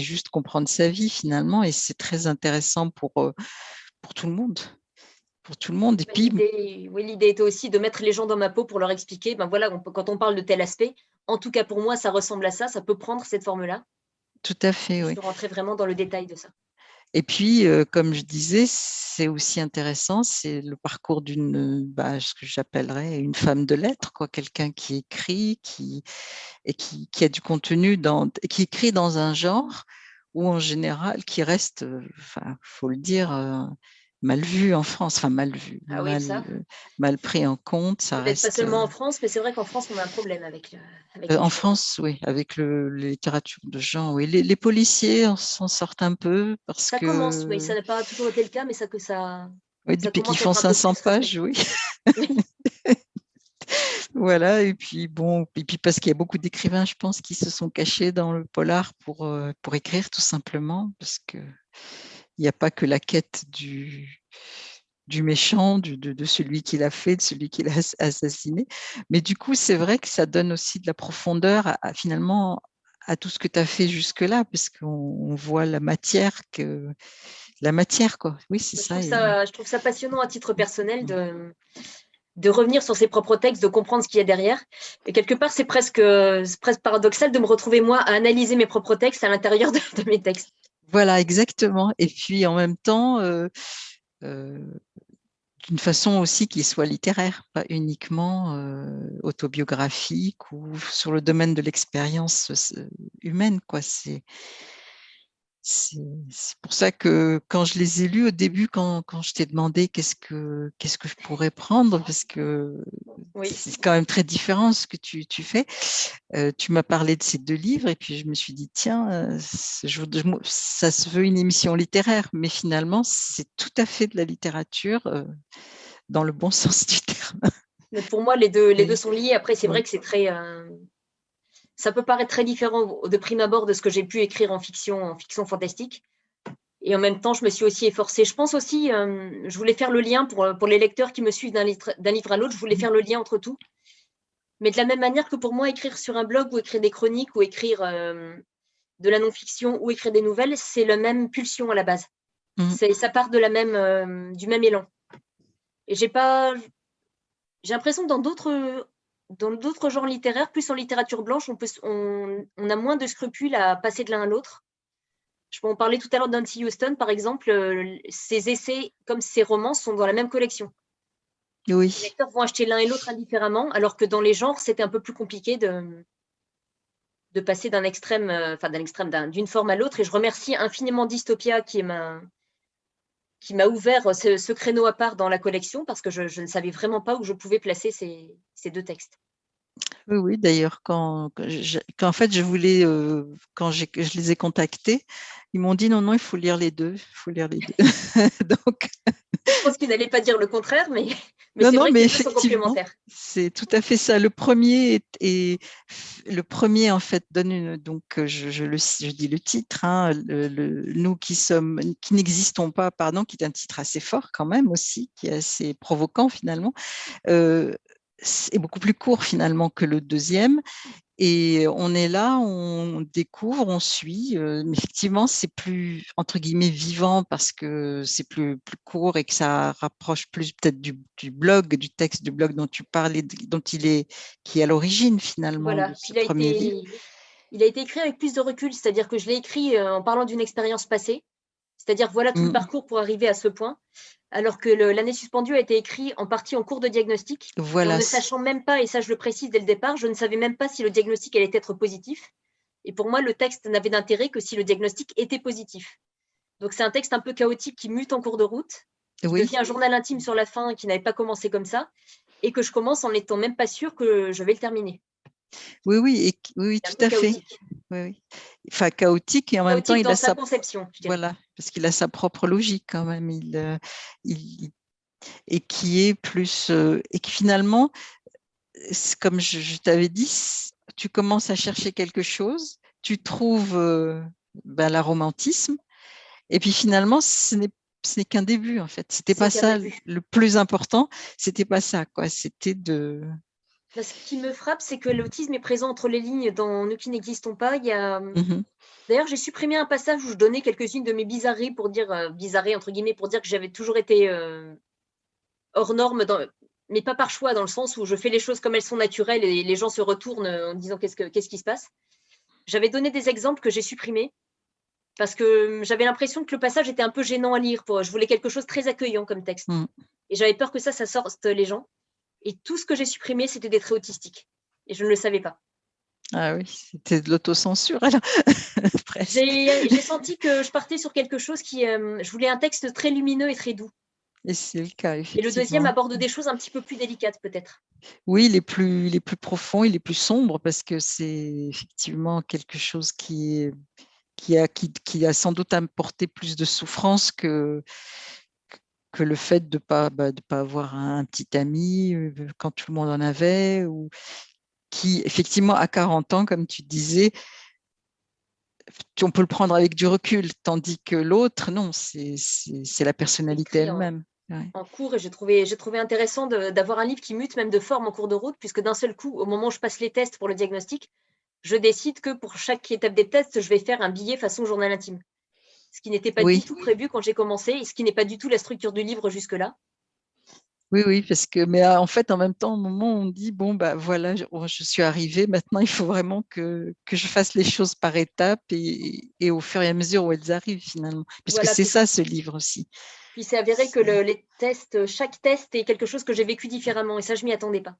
juste comprendre sa vie finalement et c'est très intéressant pour, pour tout le monde pour tout le monde. Et puis... Oui, l'idée était aussi de mettre les gens dans ma peau pour leur expliquer, ben voilà, quand on parle de tel aspect, en tout cas pour moi, ça ressemble à ça, ça peut prendre cette forme-là. Tout à fait, oui. Je rentrer vraiment dans le détail de ça. Et puis, comme je disais, c'est aussi intéressant, c'est le parcours d'une, bah, ce que j'appellerais une femme de lettres, quoi, quelqu'un qui écrit, qui, et qui, qui, a du contenu, dans, qui écrit dans un genre où en général, qui reste, enfin, faut le dire, mal vu en France, enfin mal vu, ah mal, pris en compte. Ça reste, pas seulement en France, mais c'est vrai qu'en France, on a un problème avec. avec en France, oui, avec le, la littérature de genre. Oui. Les, policiers s'en sortent un peu parce ça que. Ça commence, oui, ça n'a pas toujours été le cas, mais ça que ça. Oui, depuis qu'ils font 500 pages, oui. voilà, et puis bon, et puis parce qu'il y a beaucoup d'écrivains, je pense, qui se sont cachés dans le polar pour, pour écrire tout simplement, parce que n'y a pas que la quête du, du méchant, du, de, celui qui l'a fait, de celui qui l'a assassiné. Mais du coup, c'est vrai que ça donne aussi de la profondeur à, finalement à tout ce que tu as fait jusque-là, parce qu'on voit la matière que la matière, quoi. Oui, c'est ça, Je trouve ça passionnant à titre personnel de, de revenir sur ses propres textes, de comprendre ce qu'il y a derrière. Et quelque part, c'est presque, presque paradoxal de me retrouver, moi, à analyser mes propres textes à l'intérieur de, mes textes. Voilà, exactement. Et puis en même temps, euh, euh, d'une façon aussi qui soit littéraire, pas uniquement euh, autobiographique ou sur le domaine de l'expérience humaine. Quoi. C'est, c'est pour ça que quand je les ai lus au début, quand, quand je t'ai demandé qu'est-ce que qu'est-ce que je pourrais prendre, parce que c'est quand même très différent ce que tu, tu fais. Euh, tu m'as parlé de ces deux livres et puis je me suis dit tiens, ça se veut une émission littéraire, mais finalement c'est tout à fait de la littérature euh, dans le bon sens du terme. Mais pour moi, les deux, les deux sont liés. Après, c'est vrai que c'est très, ça peut paraître très différent de prime abord de ce que j'ai pu écrire en fiction, en fiction fantastique. Et en même temps, je me suis aussi efforcée. Je pense aussi, euh, je voulais faire le lien pour, pour les lecteurs qui me suivent d'un livre, livre, à l'autre, je voulais faire le lien entre tout. Mais de la même manière que pour moi, écrire sur un blog ou écrire des chroniques ou écrire euh, de la non-fiction ou écrire des nouvelles, c'est la même pulsion à la base. Mmh. Ça part de la même, euh, du même élan. Et j'ai pas, j'ai l'impression que dans d'autres dans d'autres genres littéraires, plus en littérature blanche, on, peut, on, a moins de scrupules à passer de l'un à l'autre. Je peux en parler tout à l'heure d'Anty Houston, par exemple. Euh, ses essais, comme ses romans, sont dans la même collection. Oui. Les lecteurs vont acheter l'un et l'autre indifféremment, alors que dans les genres, c'était un peu plus compliqué de, de passer d'un extrême, euh, enfin d'un extrême, d'une forme à l'autre. Et je remercie infiniment Dystopia qui m'a qui m'a ouvert ce, créneau à part dans la collection parce que je, ne savais vraiment pas où je pouvais placer ces, deux textes. Oui, oui d'ailleurs, quand, en fait je voulais, euh, quand je les ai contactés, ils m'ont dit non, non, il faut lire les deux, il faut lire les deux. Donc... Je pense qu'ils n'allaient pas dire le contraire, mais, mais non, non, mais effectivement, c'est tout à fait ça. Le premier est, le premier en fait donne une, donc je, je, le, je dis le titre, hein, le, nous qui sommes, qui n'existons pas, pardon, qui est un titre assez fort quand même aussi, qui est assez provoquant finalement. Euh, est beaucoup plus court finalement que le deuxième. Et on est là, on découvre, on suit. Effectivement, c'est plus, entre guillemets, vivant parce que c'est plus, plus court et que ça rapproche plus peut-être du, blog, du texte du blog dont tu parlais, dont il est, qui est à l'origine finalement voilà. il a premier été, livre. Il a été écrit avec plus de recul, c'est-à-dire que je l'ai écrit en parlant d'une expérience passée. C'est-à-dire, voilà tout le mmh. parcours pour arriver à ce point alors que l'année suspendue a été écrit en partie en cours de diagnostic. Voilà. ne sachant même pas, et ça je le précise dès le départ, je ne savais même pas si le diagnostic allait être positif. Et pour moi, le texte n'avait d'intérêt que si le diagnostic était positif. Donc c'est un texte un peu chaotique qui mute en cours de route, qui oui. devient un journal intime sur la fin qui n'avait pas commencé comme ça, et que je commence en n'étant même pas sûre que je vais le terminer. Oui, oui, oui, tout à fait. Oui, Enfin, chaotique et en même temps, il a sa, conception. Voilà, parce qu'il a sa propre logique quand même. Il, euh, il, et qui est plus euh, et qui finalement, comme je, t'avais dit, tu commences à chercher quelque chose, tu trouves euh, ben, l'aromantisme, et puis finalement, ce n'est ce n'est qu'un début en fait. C'était pas ça le plus important. C'était pas ça quoi. C'était de ce qui me frappe, c'est que l'autisme est présent entre les lignes dans Nous qui n'existons pas. Il y a... Mmh D'ailleurs, j'ai supprimé un passage où je donnais quelques-unes de mes bizarreries pour dire, euh, bizarreries entre guillemets, pour dire que j'avais toujours été euh, hors norme, dans... mais pas par choix, dans le sens où je fais les choses comme elles sont naturelles et les gens se retournent en disant qu'est-ce, que, qu'est-ce qui se passe. J'avais donné des exemples que j'ai supprimés parce que hum, j'avais l'impression que le passage était un peu gênant à lire. Pour... Je voulais quelque chose de très accueillant comme texte. Mmh. Et j'avais peur que ça, ça sorte les gens. Et tout ce que j'ai supprimé, c'était des traits autistiques. Et je ne le savais pas. Ah oui, c'était de l'autocensure J'ai senti que je partais sur quelque chose qui... Euh, je voulais un texte très lumineux et très doux. Et c'est le cas, effectivement. Et le deuxième aborde des choses un petit peu plus délicates, peut-être. Oui, les plus, les plus profonds et les plus sombres, parce que c'est effectivement quelque chose qui, qui, a, qui, qui a sans doute apporté plus de souffrance que, que le fait de ne pas, bah, de pas avoir un petit ami euh, quand tout le monde en avait, ou qui, effectivement, à 40 ans, comme tu disais, on peut le prendre avec du recul, tandis que l'autre, non, c'est la personnalité elle-même. En cours, et j'ai trouvé, trouvé intéressant d'avoir un livre qui mute même de forme en cours de route, puisque d'un seul coup, au moment où je passe les tests pour le diagnostic, je décide que pour chaque étape des tests, je vais faire un billet façon journal intime ce qui n'était pas du tout prévu quand j'ai commencé et ce qui n'est pas du tout la structure du livre jusque-là. Oui, oui, parce que, mais en fait, en même temps, au moment où on dit, bon, bah voilà, je, oh, suis arrivée, maintenant, il faut vraiment que, que, je fasse les choses par étapes et, et, au fur et à mesure où elles arrivent, finalement. Puisque c'est ça, ce livre aussi. Puis c'est avéré que le, les tests, chaque test est quelque chose que j'ai vécu différemment et ça, je m'y attendais pas.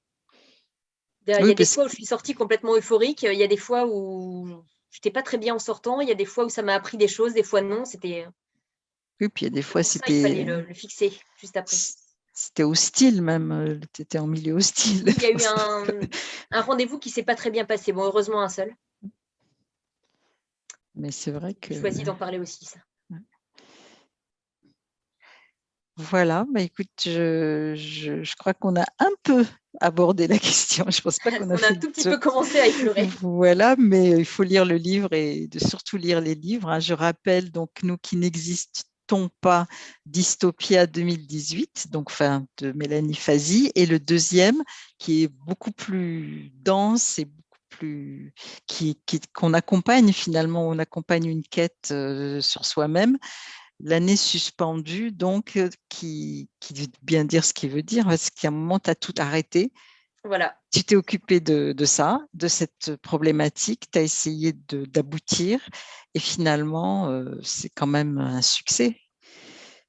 Il y a des fois où je suis sortie complètement euphorique, il y a des fois où j'étais pas très bien en sortant. Il y a des fois où ça m'a appris des choses, des fois non. C'était. Oui, puis il y a des fois c'était. Il fallait le, fixer juste après. C'était hostile même, euh, tu étais en milieu hostile. Il y a eu un, un rendez-vous qui s'est pas très bien passé. Bon, heureusement un seul. Mais c'est vrai que. J'ai choisi d'en parler aussi, ça. Voilà, bah écoute, je, je, crois qu'on a un peu abordé la question. Je pense pas qu'on a, on a un tout petit peu commencé à effleurer. Voilà, mais il faut lire le livre et de surtout lire les livres. Hein. Je rappelle donc nous qui n'existons pas Dystopia 2018, donc enfin de Mélanie Fazi, et le deuxième qui est beaucoup plus dense et beaucoup plus qui qu'on accompagne finalement, on accompagne une quête euh, sur soi-même l'année suspendue, donc, qui, qui veut bien dire ce qu'il veut dire, parce qu'à un moment, tu as tout arrêté. Voilà. Tu t'es occupé de, de, ça, de cette problématique, tu as essayé d'aboutir, et finalement, euh, c'est quand même un succès.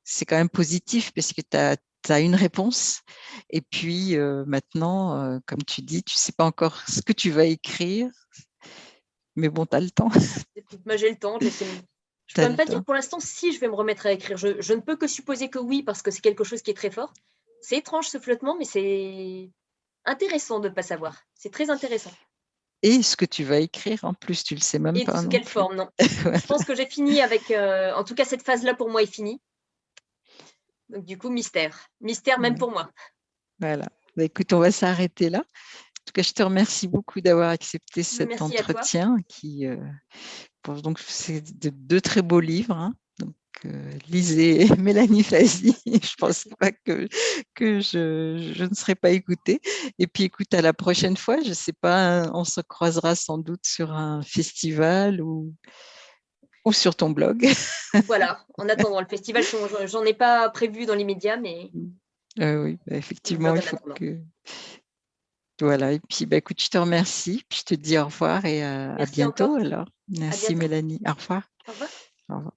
C'est quand même positif, parce que tu as, as, une réponse, et puis euh, maintenant, comme tu dis, tu ne sais pas encore ce que tu vas écrire, mais bon, tu as le temps. Moi, j'ai le temps, je ne peux même pas dire pour l'instant si je vais me remettre à écrire. Je, je, ne peux que supposer que oui, parce que c'est quelque chose qui est très fort. C'est étrange ce flottement, mais c'est intéressant de ne pas savoir. C'est très intéressant. Et ce que tu vas écrire en plus, tu le sais même Et pas. Et quelle forme, non. Je pense que j'ai fini avec, euh, en tout cas cette phase-là pour moi est finie. Donc du coup, mystère. Mystère même pour moi. Voilà. Bah, écoute, on va s'arrêter là. En tout cas, je te remercie beaucoup d'avoir accepté cet entretien qui, euh, donc, c'est deux très beaux livres. Hein. Donc, euh, lisez Mélanie Fazi. je ne pense pas que, que je, je, ne serai pas écoutée. Et puis, écoute, à la prochaine fois, je ne sais pas, on se croisera sans doute sur un festival ou, ou sur ton blog. voilà, en attendant le festival, j'en ai pas prévu dans l'immédiat, mais. Euh, oui, bah, effectivement, il faut que, voilà, et puis bah, écoute, je te remercie, puis je te dis au revoir et à, bientôt alors. Merci Mélanie, au revoir. Au revoir. Au revoir.